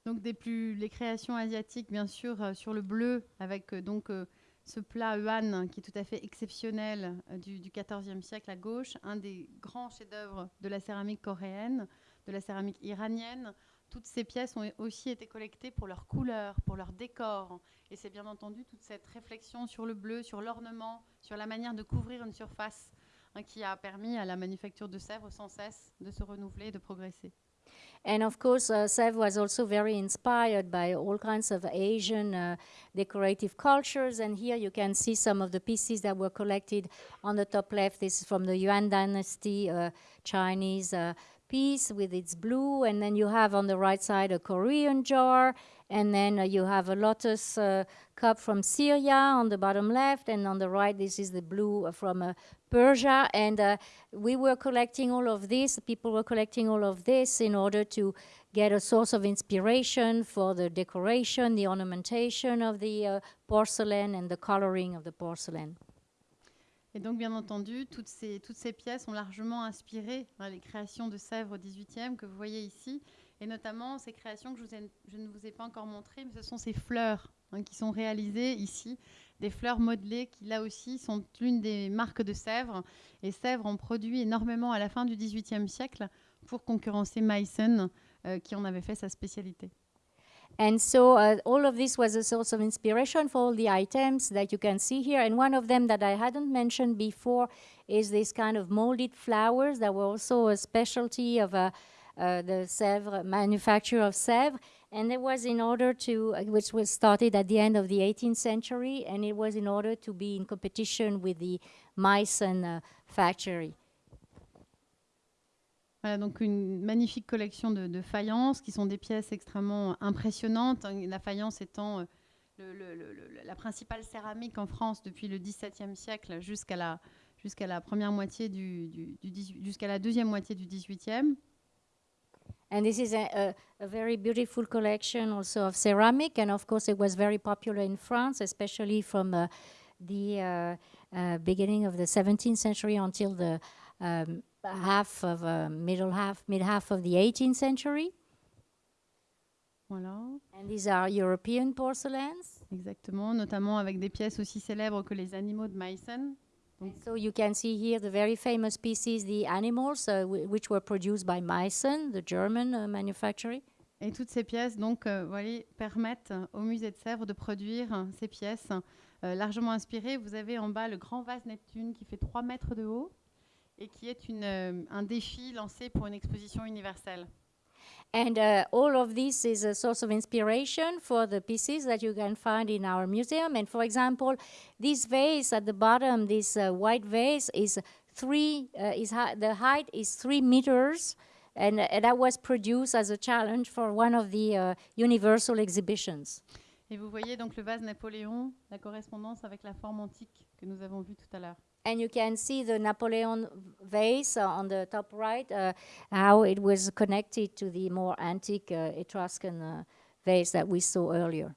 Donc des plus, les créations asiatiques, bien sûr, euh, sur le bleu, avec euh, donc euh, ce plat yuan qui est tout à fait exceptionnel euh, du, XIVe siècle à gauche, un des grands chefs-d'œuvre de la céramique coréenne, de la céramique iranienne. Toutes ces pièces ont aussi été collectées pour leur couleur, pour leur décor. Et c'est bien entendu toute cette réflexion sur le bleu, sur l'ornement, sur la manière de couvrir une surface hein, qui a permis à la manufacture de Sèvres sans cesse de se renouveler, de progresser. And of course, uh, Sèvres was also very inspired by all kinds of Asian uh, decorative cultures. And here you can see some of the pieces that were collected on the top left. This is from the Yuan Dynasty uh, Chinese uh, piece with its blue. And then you have on the right side a Korean jar. And then uh, you have a lotus uh, cup from Syria on the bottom left. And on the right, this is the blue from uh, Persia. And uh, we were collecting all of this, people were collecting all of this in order to get a source of inspiration for the decoration, the ornamentation of the uh, porcelain, and the coloring of the porcelain. Et donc, bien entendu, toutes ces, toutes ces pièces ont largement inspiré hein, les créations de Sèvres au XVIIIe que vous voyez ici, et notamment ces créations que je, vous ai- je ne vous ai pas encore montrées, mais ce sont ces fleurs hein, qui sont réalisées ici, des fleurs modelées qui, là aussi, sont l'une des marques de Sèvres. Et Sèvres en produit énormément à la fin du XVIIIe siècle pour concurrencer Meissen, euh, qui en avait fait sa spécialité. And so uh, all of this was a source of inspiration for all the items that you can see here. And one of them that I hadn't mentioned before is this kind of molded flowers that were also a specialty of uh, uh, the Sèvres manufacture of Sèvres. And it was in order to, uh, which was started at the end of the 18th century, and it was in order to be in competition with the Meissen factory. Voilà, donc une magnifique collection de, de faïences qui sont des pièces extrêmement impressionnantes. hein, La faïence étant euh, le- le- le- la principale céramique en France depuis le XVIIe siècle jusqu'à la, jusqu'à la moitié du, du, du 18 jusqu'à la deuxième moitié du XVIIIe. And this is a, a, a very beautiful collection also of ceramic. And of course, it was very popular in France, especially from uh, the uh, uh, beginning of the 17th century until the um, half of uh, middle half, mid half of the 18th century. Voilà, And these are European porcelains. exactement, notamment avec des pièces aussi célèbres que les animaux de Meissen. So you can see here the very famous pieces, the animals, uh, whi- which were produced by Meissen, the German uh, manufacturer. Et toutes ces pièces donc euh, voilà, permettent au musée de Sèvres de produire ces pièces euh, largement inspirées. Vous avez en bas le grand vase Neptune qui fait 3 mètres de haut et qui est une, euh, un défi lancé pour une exposition universelle. And uh, all of this is a source of inspiration for the pieces that you can find in our museum. And for example, this vase at the bottom, this uh, white vase, is three. Uh, is the height is three meters, and uh, that was produced as a challenge for one of the uh, Universal exhibitions. Et vous voyez donc le vase Napoléon, la correspondance avec la forme antique que nous avons vue tout à l'heure. And you can see the Napoleon vase on the top right, uh, how it was connected to the more antique uh, Etruscan uh, vase that we saw earlier.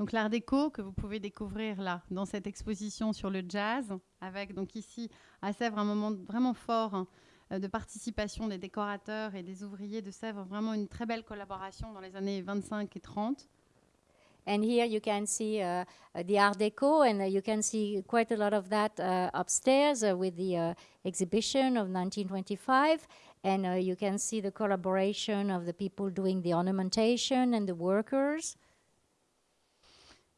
Donc l'art déco que vous pouvez découvrir là dans cette exposition sur le jazz, avec donc ici à Sèvres un moment vraiment fort hein, euh, de participation des décorateurs et des ouvriers de Sèvres, vraiment une très belle collaboration dans les années 25 et 30. And here you can see uh, uh, the Art Deco, and uh, you can see quite a lot of that uh, upstairs uh, with the uh, exhibition of 1925. And uh, you can see the collaboration of the people doing the ornamentation and the workers.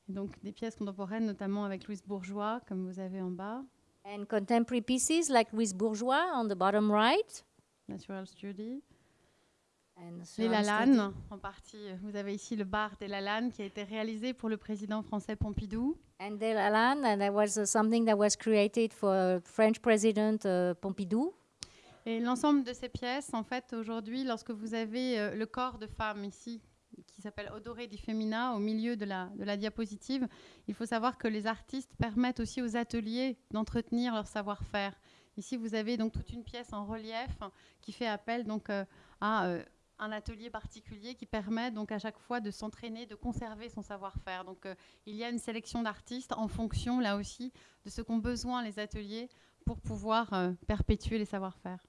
Donc des pièces contemporaines, notamment avec Louise Bourgeois, comme vous avez en bas, And contemporary pieces like Louise Bourgeois on the bottom right. Natural Study. Les Lalanne, en partie. Vous avez ici le bar des Lalanne qui a été réalisé pour le président français Pompidou. And De Lalanne, and that was uh, something that was created for French President uh, Pompidou. Et l'ensemble de ces pièces, en fait, aujourd'hui, lorsque vous avez euh, le corps de femme ici, qui s'appelle Odoré di Femina, au milieu de la, de la diapositive, il faut savoir que les artistes permettent aussi aux ateliers d'entretenir leur savoir-faire. Ici, vous avez donc toute une pièce en relief qui fait appel donc euh, à euh, un atelier particulier qui permet donc à chaque fois de s'entraîner, de conserver son savoir-faire. Donc, euh, il y a une sélection d'artistes en fonction, là aussi, de ce qu'ont besoin les ateliers pour pouvoir euh, perpétuer les savoir-faire.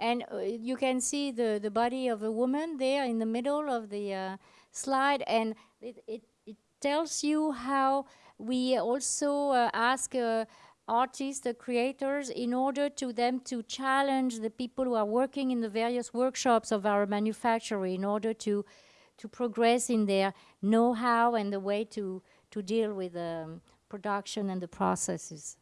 And uh, you can see the, the body of a woman there in the middle of the uh, slide, and it, it, it tells you how we also uh, ask uh, artists, the creators, in order to them to challenge the people who are working in the various workshops of our manufacturer in order to, to progress in their know-how and the way to, to deal with um, production and the processes.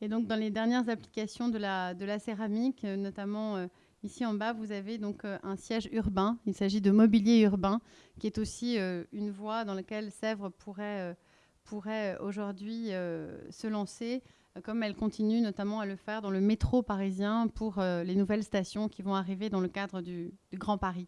Et donc, dans les dernières applications de la, de la céramique, euh, notamment euh, ici en bas, vous avez donc euh, un siège urbain. Il s'agit de mobilier urbain, qui est aussi euh, une voie dans laquelle Sèvres pourrait, pourrait euh, aujourd'hui euh, se lancer, euh, comme elle continue notamment à le faire dans le métro parisien pour les nouvelles stations qui vont arriver dans le cadre du, Grand Paris.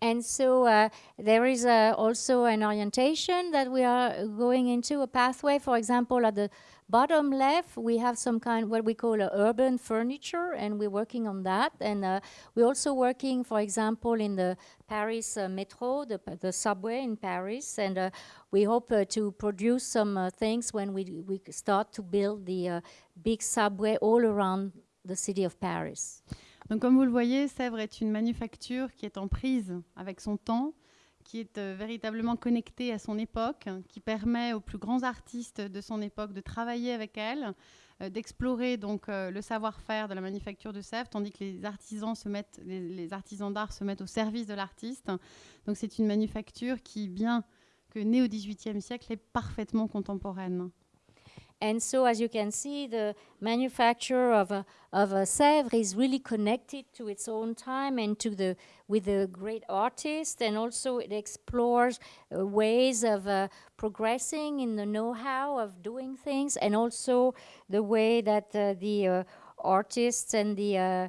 And so uh, there is uh, also an orientation that we are going into, a pathway. For example, at the bottom left, we have some kind of what we call a urban furniture, and we're working on that. And uh, we're also working, for example, in the Paris uh, metro, the, the subway in Paris, and uh, we hope uh, to produce some uh, things when we, we start to build the uh, big subway all around the city of Paris. Donc, comme vous le voyez, Sèvres est une manufacture qui est en prise avec son temps, qui est euh, véritablement connectée à son époque, qui permet aux plus grands artistes de son époque de travailler avec elle, euh, d'explorer donc euh, le savoir-faire de la manufacture de Sèvres, tandis que les artisans se mettent, les, les artisans d'art se mettent au service de l'artiste. Donc c'est une manufacture qui, bien que née au XVIIIe siècle, est parfaitement contemporaine. And so, as you can see, the manufacture of a, of a Sèvres is really connected to its own time and to the with the great artist, and also it explores uh, ways of uh, progressing in the know-how of doing things, and also the way that uh, the uh, artists and the uh,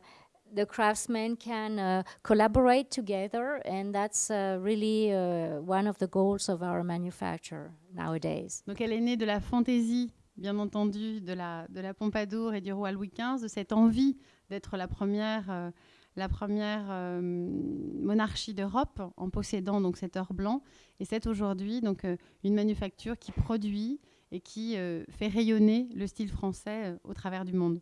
the craftsmen can uh, collaborate together, and that's uh, really uh, one of the goals of our manufacture nowadays. Donc elle est née de la fantaisie, bien entendu, de la, de la Pompadour et du roi Louis XV, de cette envie d'être la première, euh, euh, monarchie d'Europe en possédant donc cet or blanc. Et c'est aujourd'hui donc euh, une manufacture qui produit et qui fait rayonner le style français au travers du monde.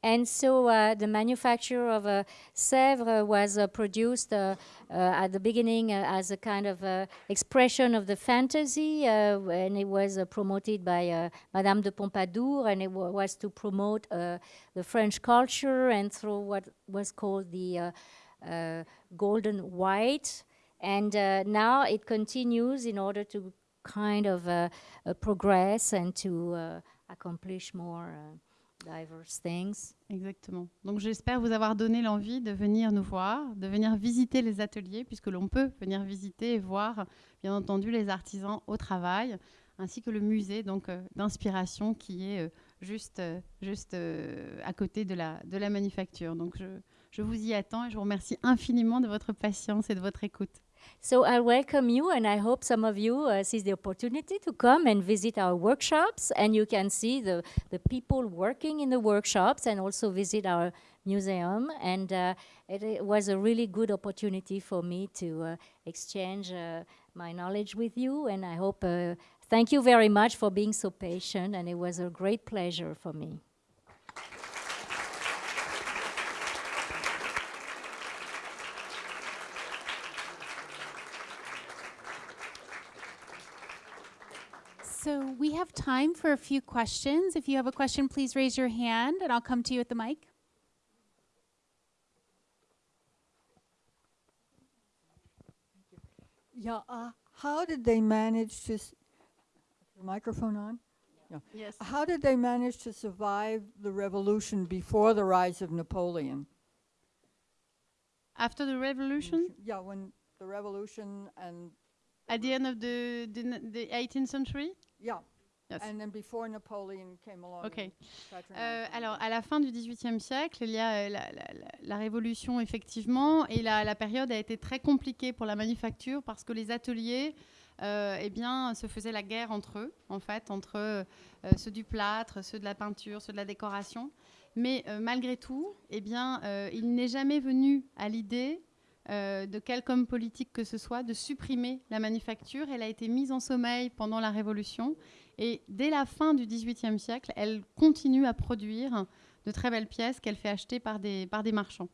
And so uh, the manufacture of uh, Sèvres was uh, produced uh, uh, at the beginning uh, as a kind of uh, expression of the fantasy, uh, and it was promoted by Madame de Pompadour, and it was to promote the French culture and through what was called the golden white. And now it continues in order to kind of progress and to accomplish more Exactement. Donc j'espère vous avoir donné l'envie de venir nous voir, de venir visiter les ateliers, puisque l'on peut venir visiter et voir, bien entendu, les artisans au travail, ainsi que le musée donc euh, d'inspiration qui est euh, juste, euh, juste à côté de la, de la manufacture. Donc je, je vous y attends et je vous remercie infiniment de votre patience et de votre écoute. So I welcome you, and I hope some of you uh, seize the opportunity to come and visit our workshops, and you can see the, the people working in the workshops, and also visit our museum. And uh, it, it was a really good opportunity for me to uh, exchange uh, my knowledge with you, and I hope. Uh, thank you very much for being so patient, and it was a great pleasure for me. So we have time for a few questions. If you have a question, please raise your hand and I'll come to you at the mic. Yeah, uh, how did they manage to, s- the microphone on? Yes. How did they manage to survive the revolution before the rise of Napoleon? After the revolution, Yeah, when the revolution and, at the end of the, the, the 18th century, yeah, Yes. and then before Napoleon came along. Euh, alors, à la fin du XVIIIe siècle, il y a euh, la, la- la- la révolution, effectivement, et la, la période a été très compliquée pour la manufacture parce que les ateliers euh, eh bien, se faisaient la guerre entre eux, en fait, entre euh, ceux du plâtre, ceux de la peinture, ceux de la décoration. Mais malgré tout, eh bien, il n'est jamais venu à l'idée euh, de quelque homme politique que ce soit de supprimer la manufacture. Elle a été mise en sommeil pendant la Révolution et dès la fin du XVIIIe siècle, elle continue à produire de très belles pièces qu'elle fait acheter par des, par des marchands.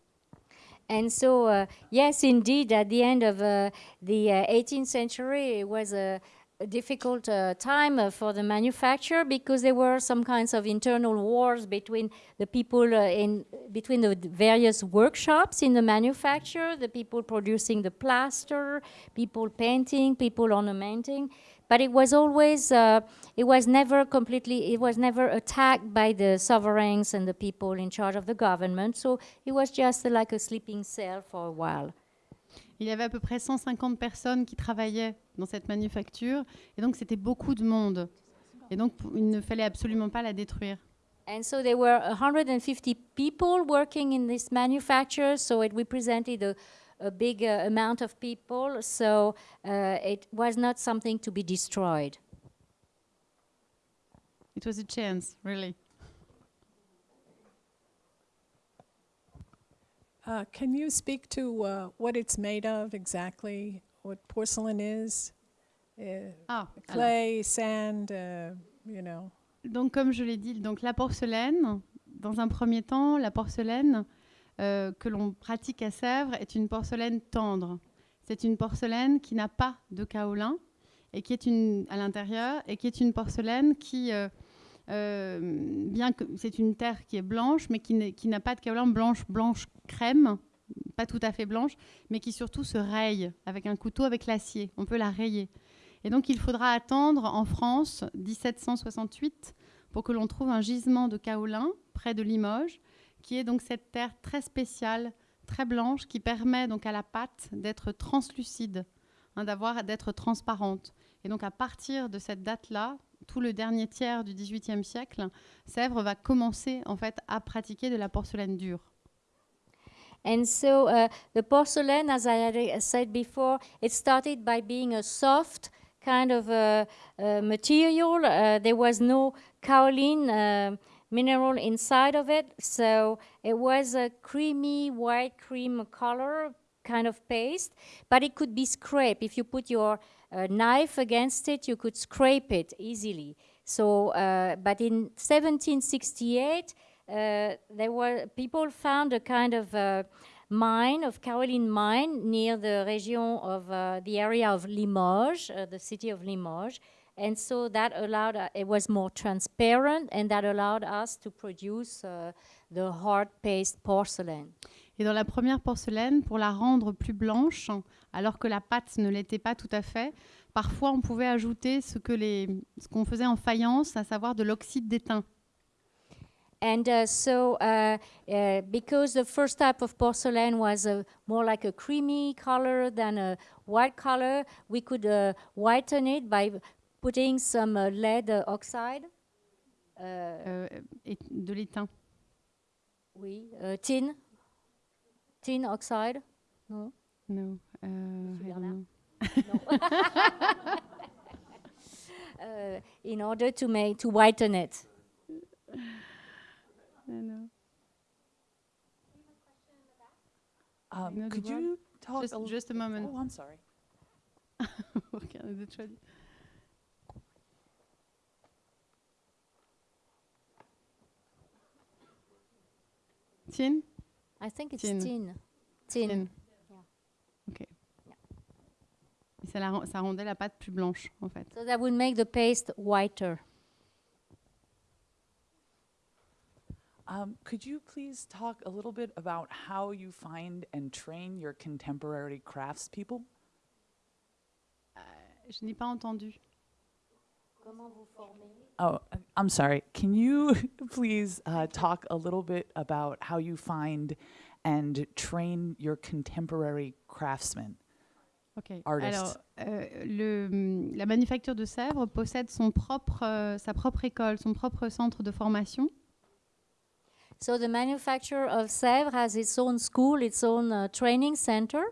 And so, uh, yes, indeed, at the end of uh, the uh, 18th century, it was a, a difficult uh, time uh, for the manufacture because there were some kinds of internal wars between the people uh, in between the various workshops in the manufacture, the people producing the plaster, people painting, people ornamenting. But it was always, uh, it was never completely, it was never attacked by the sovereigns and the people in charge of the government. So it was just like a sleeping cell for a while. Il y avait à peu près 150 personnes qui travaillaient dans cette manufacture et donc c'était beaucoup de monde. Et donc il ne fallait absolument pas la détruire. And so there were 150 people working in this manufacture, so it represented a, a big uh, amount of people, so uh, it was not something to be destroyed. It was a chance, really. Uh, can you speak to uh, what it's made of exactly? What porcelain is? Uh, Ah, alors. clay, sand, uh, you know. Donc, comme je l'ai dit, donc la porcelaine, dans un premier temps, la porcelaine euh, que l'on pratique à Sèvres est une porcelaine tendre. C'est une porcelaine qui n'a pas de kaolin et qui est une, à l'intérieur et qui est une porcelaine qui, euh, bien que c'est une terre qui est blanche, mais qui n'a pas de kaolin blanche, blanche crème, pas tout à fait blanche, mais qui surtout se raye avec un couteau avec l'acier. On peut la rayer. Et donc il faudra attendre en France 1768 pour que l'on trouve un gisement de kaolin près de Limoges, qui est donc cette terre très spéciale, très blanche, qui permet donc à la pâte d'être translucide, hein, d'avoir d'être transparente. Et donc à partir de cette date-là, tout le dernier tiers du XVIIIe siècle, Sèvres va commencer en fait à pratiquer de la porcelaine dure. And so uh, the porcelain, as I had uh, said before, it started by being a soft kind of uh, uh, material. Uh, there was no kaolin mineral inside of it, so it was a creamy white cream color kind of paste, but it could be scraped. If you put your uh, knife against it, you could scrape it easily. So, uh, but in 1768, uh, there were people found a kind of uh, mine of kaolin mine near the region of uh, the area of Limoges, uh, the city of Limoges, and so that allowed uh, it was more transparent, and that allowed us to produce uh, the hard paste porcelain. Et dans la première porcelaine, pour la rendre plus blanche, alors que la pâte ne l'était pas tout à fait, parfois on pouvait ajouter ce que les, ce qu'on faisait en faïence, à savoir de l'oxyde d'étain. And uh, so, uh, uh, because the first type of porcelain was uh, more like a creamy color than a white color, we could uh, whiten it by putting some uh, lead oxide. Uh, euh, et de l'étain. oui, uh, tin, tin oxide. No? No, Monsieur I don't Bernard. know. Uh, in order to make to whiten it. No, no. Um, know could word? you talk Just, a just a moment. Oh, I'm sorry. Regardez de traduire. Tin I think it's Tin. tin. Tin. Tin. Yeah. Ok. Et ça, la ça rendait la pâte plus blanche, en fait. So that would make the paste whiter. Um, could you please talk a little bit about how you find and train your contemporary craftspeople? Je n'ai pas entendu. Oh, uh, I'm sorry. Can you please uh, talk a little bit about how you find and train your contemporary craftsmen? Ok. Artist. Alors, euh, le, la manufacture de Sèvres possède son propre, euh, sa propre école, son propre centre de formation. So the manufacturer of Sèvres has its own school, its own uh, training center.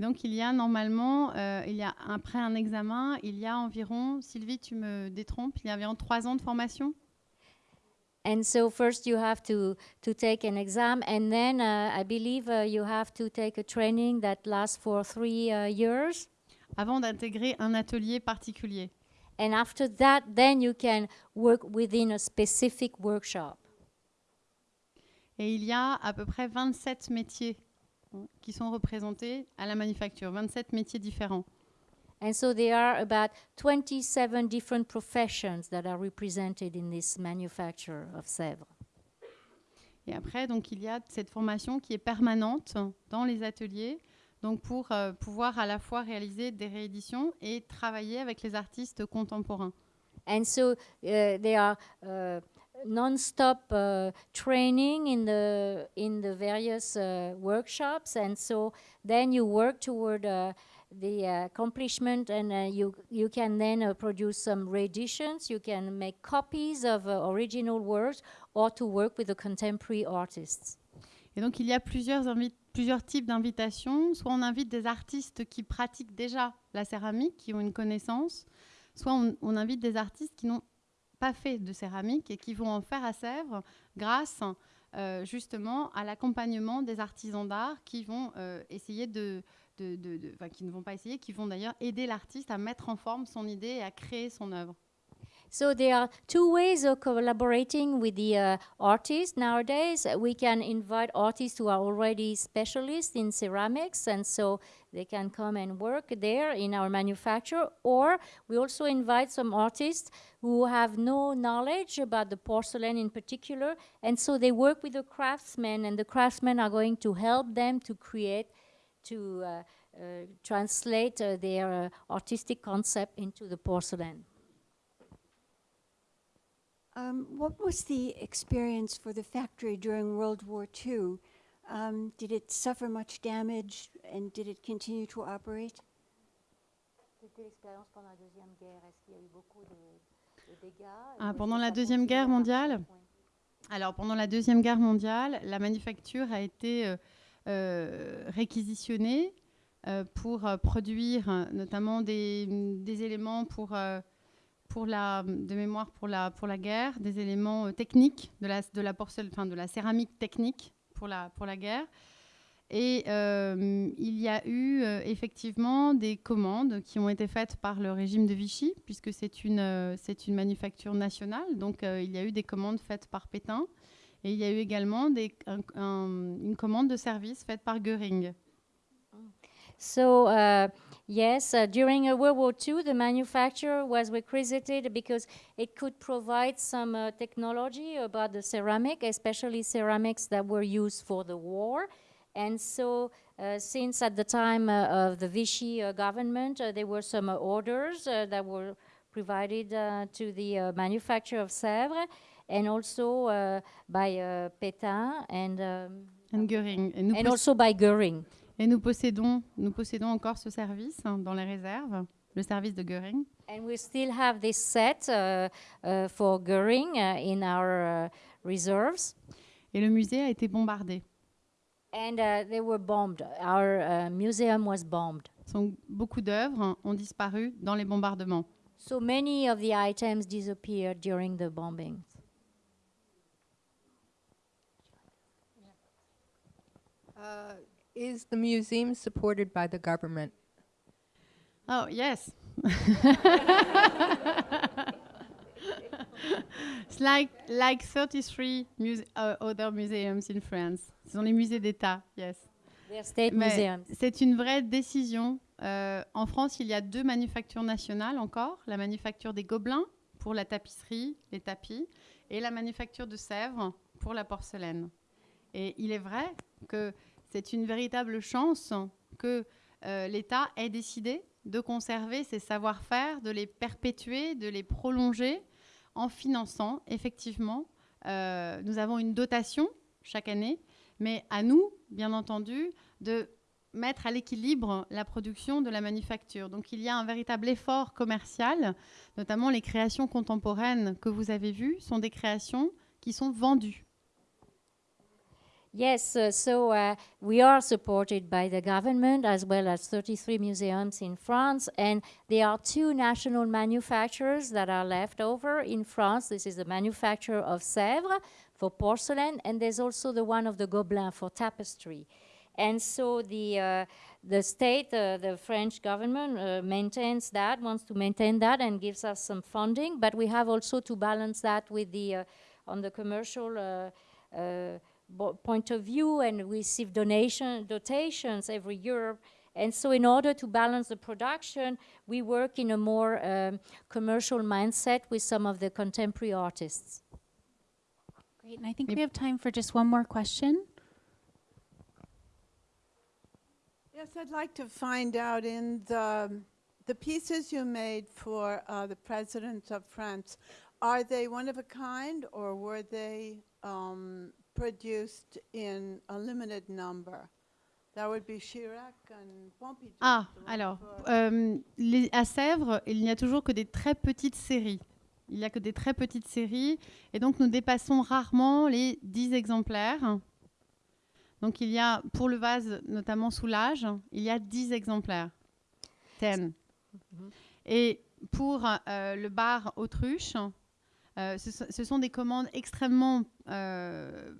Et donc, il y a normalement, euh, il y a, après un examen, il y a environ, Sylvie, tu me détrompes, il y a environ trois ans de formation? And so first you have to, to take an exam, and then uh, I believe uh, you have to take a training that lasts for three uh, years. avant d'intégrer un atelier particulier. And after that, then you can work within a specific workshop. Et il y a à peu près 27 métiers qui sont représentés à la manufacture, 27 métiers différents. And so there are about 27 different professions that are represented in this manufacture of Sèvres. Et après, donc, il y a cette formation qui est permanente dans les ateliers, donc pour euh, pouvoir à la fois réaliser des rééditions et travailler avec les artistes contemporains. And so uh, there are uh, non-stop uh, training in the in the various uh, workshops, and so then you work toward uh, the accomplishment, and uh, you you can then uh, produce some reeditions. You can make copies of uh, original works, or to work with the contemporary artists. Et donc, il y a plusieurs, plusieurs types d'invitations. Soit on invite des artistes qui pratiquent déjà la céramique, qui ont une connaissance, soit on, on invite des artistes qui n'ont pas fait de céramique et qui vont en faire à Sèvres grâce euh, justement à l'accompagnement des artisans d'art qui vont euh, essayer de... qui ne vont pas essayer, qui vont d'ailleurs aider l'artiste à mettre en forme son idée et à créer son œuvre. So there are two ways of collaborating with the uh, artists nowadays. Uh, We can invite artists who are already specialists in ceramics, and so they can come and work there in our manufacture. Or we also invite some artists who have no knowledge about the porcelain in particular, and so they work with the craftsmen, and the craftsmen are going to help them to create, to uh, uh, translate uh, their uh, artistic concept into the porcelain. Um, what was the experience for the factory during World War II? Um, did it suffer much damage and did it continue to operate? Ah, pendant la Deuxième Guerre mondiale? Alors, pendant la Deuxième Guerre mondiale, la manufacture a été euh, euh, réquisitionnée euh, pour euh, produire euh, notamment des, des éléments pour, euh, pour la, de mémoire pour la, pour la guerre, des éléments euh, techniques, de la, de, la porcelaine, de la céramique technique pour la, pour la guerre. Et euh, il y a eu euh, effectivement des commandes qui ont été faites par le régime de Vichy, puisque c'est une, une manufacture nationale. Donc il y a eu des commandes faites par Pétain. Et il y a eu également une commande de service faite par uh, yes, uh, during uh, World War II, the manufacturer was requisited because it could provide some uh, technology about the ceramic, especially ceramics that were used for the war. And so, uh, since at the time uh, of the Vichy uh, government, uh, there were some uh, orders uh, that were provided uh, to the uh, manufacturer of Sèvres and also uh, by uh, Pétain and, um, And nous, and also by Goering. Et nous possédons, nous possédons encore ce service hein, dans les réserves, le service de Göring. And we still have this set uh, uh, for Goering uh, in our uh, reserves. Et le musée a été bombardé. And uh, they were bombed. Our uh, museum was bombed. Donc, beaucoup d'œuvres ont disparu dans les bombardements. So many of the items disappeared during the bombings. Uh, is the museum supported by the government? Oh, yes. It's like, like 33 muse- uh, other museums in France. Ce sont les musées d'État, yes. C'est une vraie décision. Euh, en France, il y a deux manufactures nationales encore. La manufacture des Gobelins pour la tapisserie, les tapis, et la manufacture de Sèvres pour la porcelaine. Et il est vrai que c'est une véritable chance que euh, l'État ait décidé de conserver ces savoir-faire, de les perpétuer, de les prolonger en finançant effectivement. euh, nous avons une dotation chaque année, mais à nous, bien entendu, de mettre à l'équilibre la production de la manufacture. Donc il y a un véritable effort commercial, notamment les créations contemporaines que vous avez vues sont des créations qui sont vendues. Yes, uh, so uh, we are supported by the government as well as 33 museums in France, and there are two national manufacturers that are left over in France. This is the manufacturer of Sèvres for porcelain, and there's also the one of the Gobelins for tapestry. And so the uh, the state, uh, the French government uh, maintains that, wants to maintain that, and gives us some funding. But we have also to balance that with the uh, on the commercial. Bo- point of view and receive donation dotations every year. And so, in order to balance the production, we work in a more um, commercial mindset with some of the contemporary artists. Great. And I think we have time for just one more question. Yes, I'd like to find out in the, the pieces you made for uh, the President of France, are they one of a kind or were they um, produced in a limited number? That would be Chirac and Pompidou. Ah, alors, euh, les- à Sèvres, il n'y a toujours que des très petites séries. Il n'y a que des très petites séries. Et donc, nous dépassons rarement les 10 exemplaires. Donc, il y a, pour le vase, notamment Soulage, il y a 10 exemplaires. 10. Et pour euh, le bar Autruche, euh, ce, so- ce sont des commandes extrêmement... euh,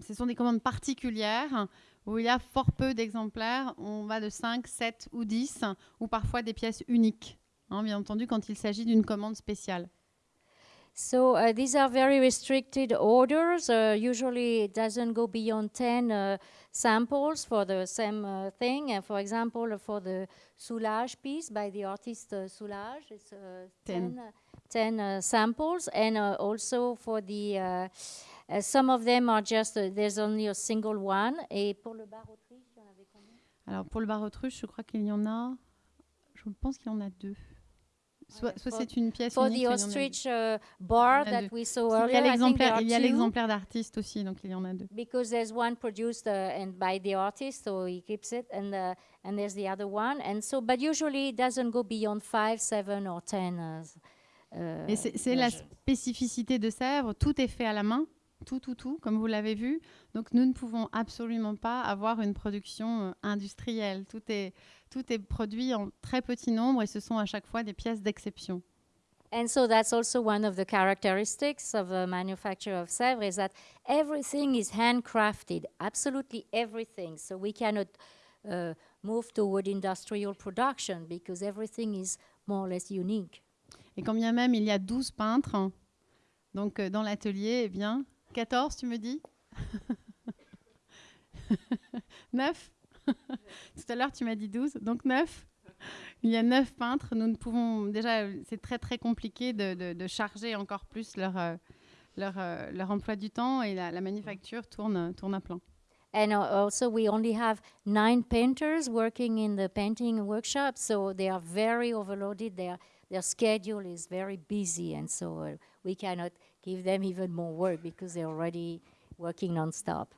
ce sont des commandes particulières où il y a fort peu d'exemplaires. On va de 5, 7 ou 10, ou parfois des pièces uniques, hein, bien entendu, quand il s'agit d'une commande spéciale. So uh, these are very restricted orders. Uh, usually it doesn't go beyond 10 uh, samples for the same uh, thing. And for example, for the Soulage piece by the artist uh, Soulage, it's uh, 10, 10. uh, 10 uh, samples. And uh, also for the, uh, uh, some of them are just, uh, there's only a single one. Et pour le bar Autriche, il y en avait combien Alors pour le bar autruche, je crois qu'il y en a. Je pense qu'il y en a deux. Soit, soit for- c'est une pièce For unique, the ostrich uh, bar that we saw earlier, il y a l'exemplaire d'artiste aussi, donc il y en a deux. because there's one produced uh, and by the artist, so he keeps it, and uh, and there's the other one, and so but usually it doesn't go beyond five, seven, or ten. Uh, c'est la spécificité de Sèvres, tout est fait à la main, tout, tout, tout, comme vous l'avez vu. Donc nous ne pouvons absolument pas avoir une production euh, industrielle. Tout est, tout est produit en très petit nombre et ce sont à chaque fois des pièces d'exception. And so that's also one of the characteristics of the manufacture of Sèvres is that everything is handcrafted, absolutely everything. So we cannot uh, move toward industrial production because everything is more or less unique. Et quand bien même il y a 12 peintres, hein, donc euh, dans l'atelier, eh bien, 14 tu me dis? 9 Tout à l'heure tu m'as dit 12, donc 9 Il y a 9 peintres, nous ne pouvons déjà, c'est très très compliqué de, de- de charger encore plus leur, euh, leur, euh, leur emploi du temps et la, la manufacture tourne, tourne à plein. And uh, also, we only have nine painters working in the painting workshop, so they are very overloaded. Their their schedule is very busy, and so uh, we cannot give them even more work because they're already working non-stop.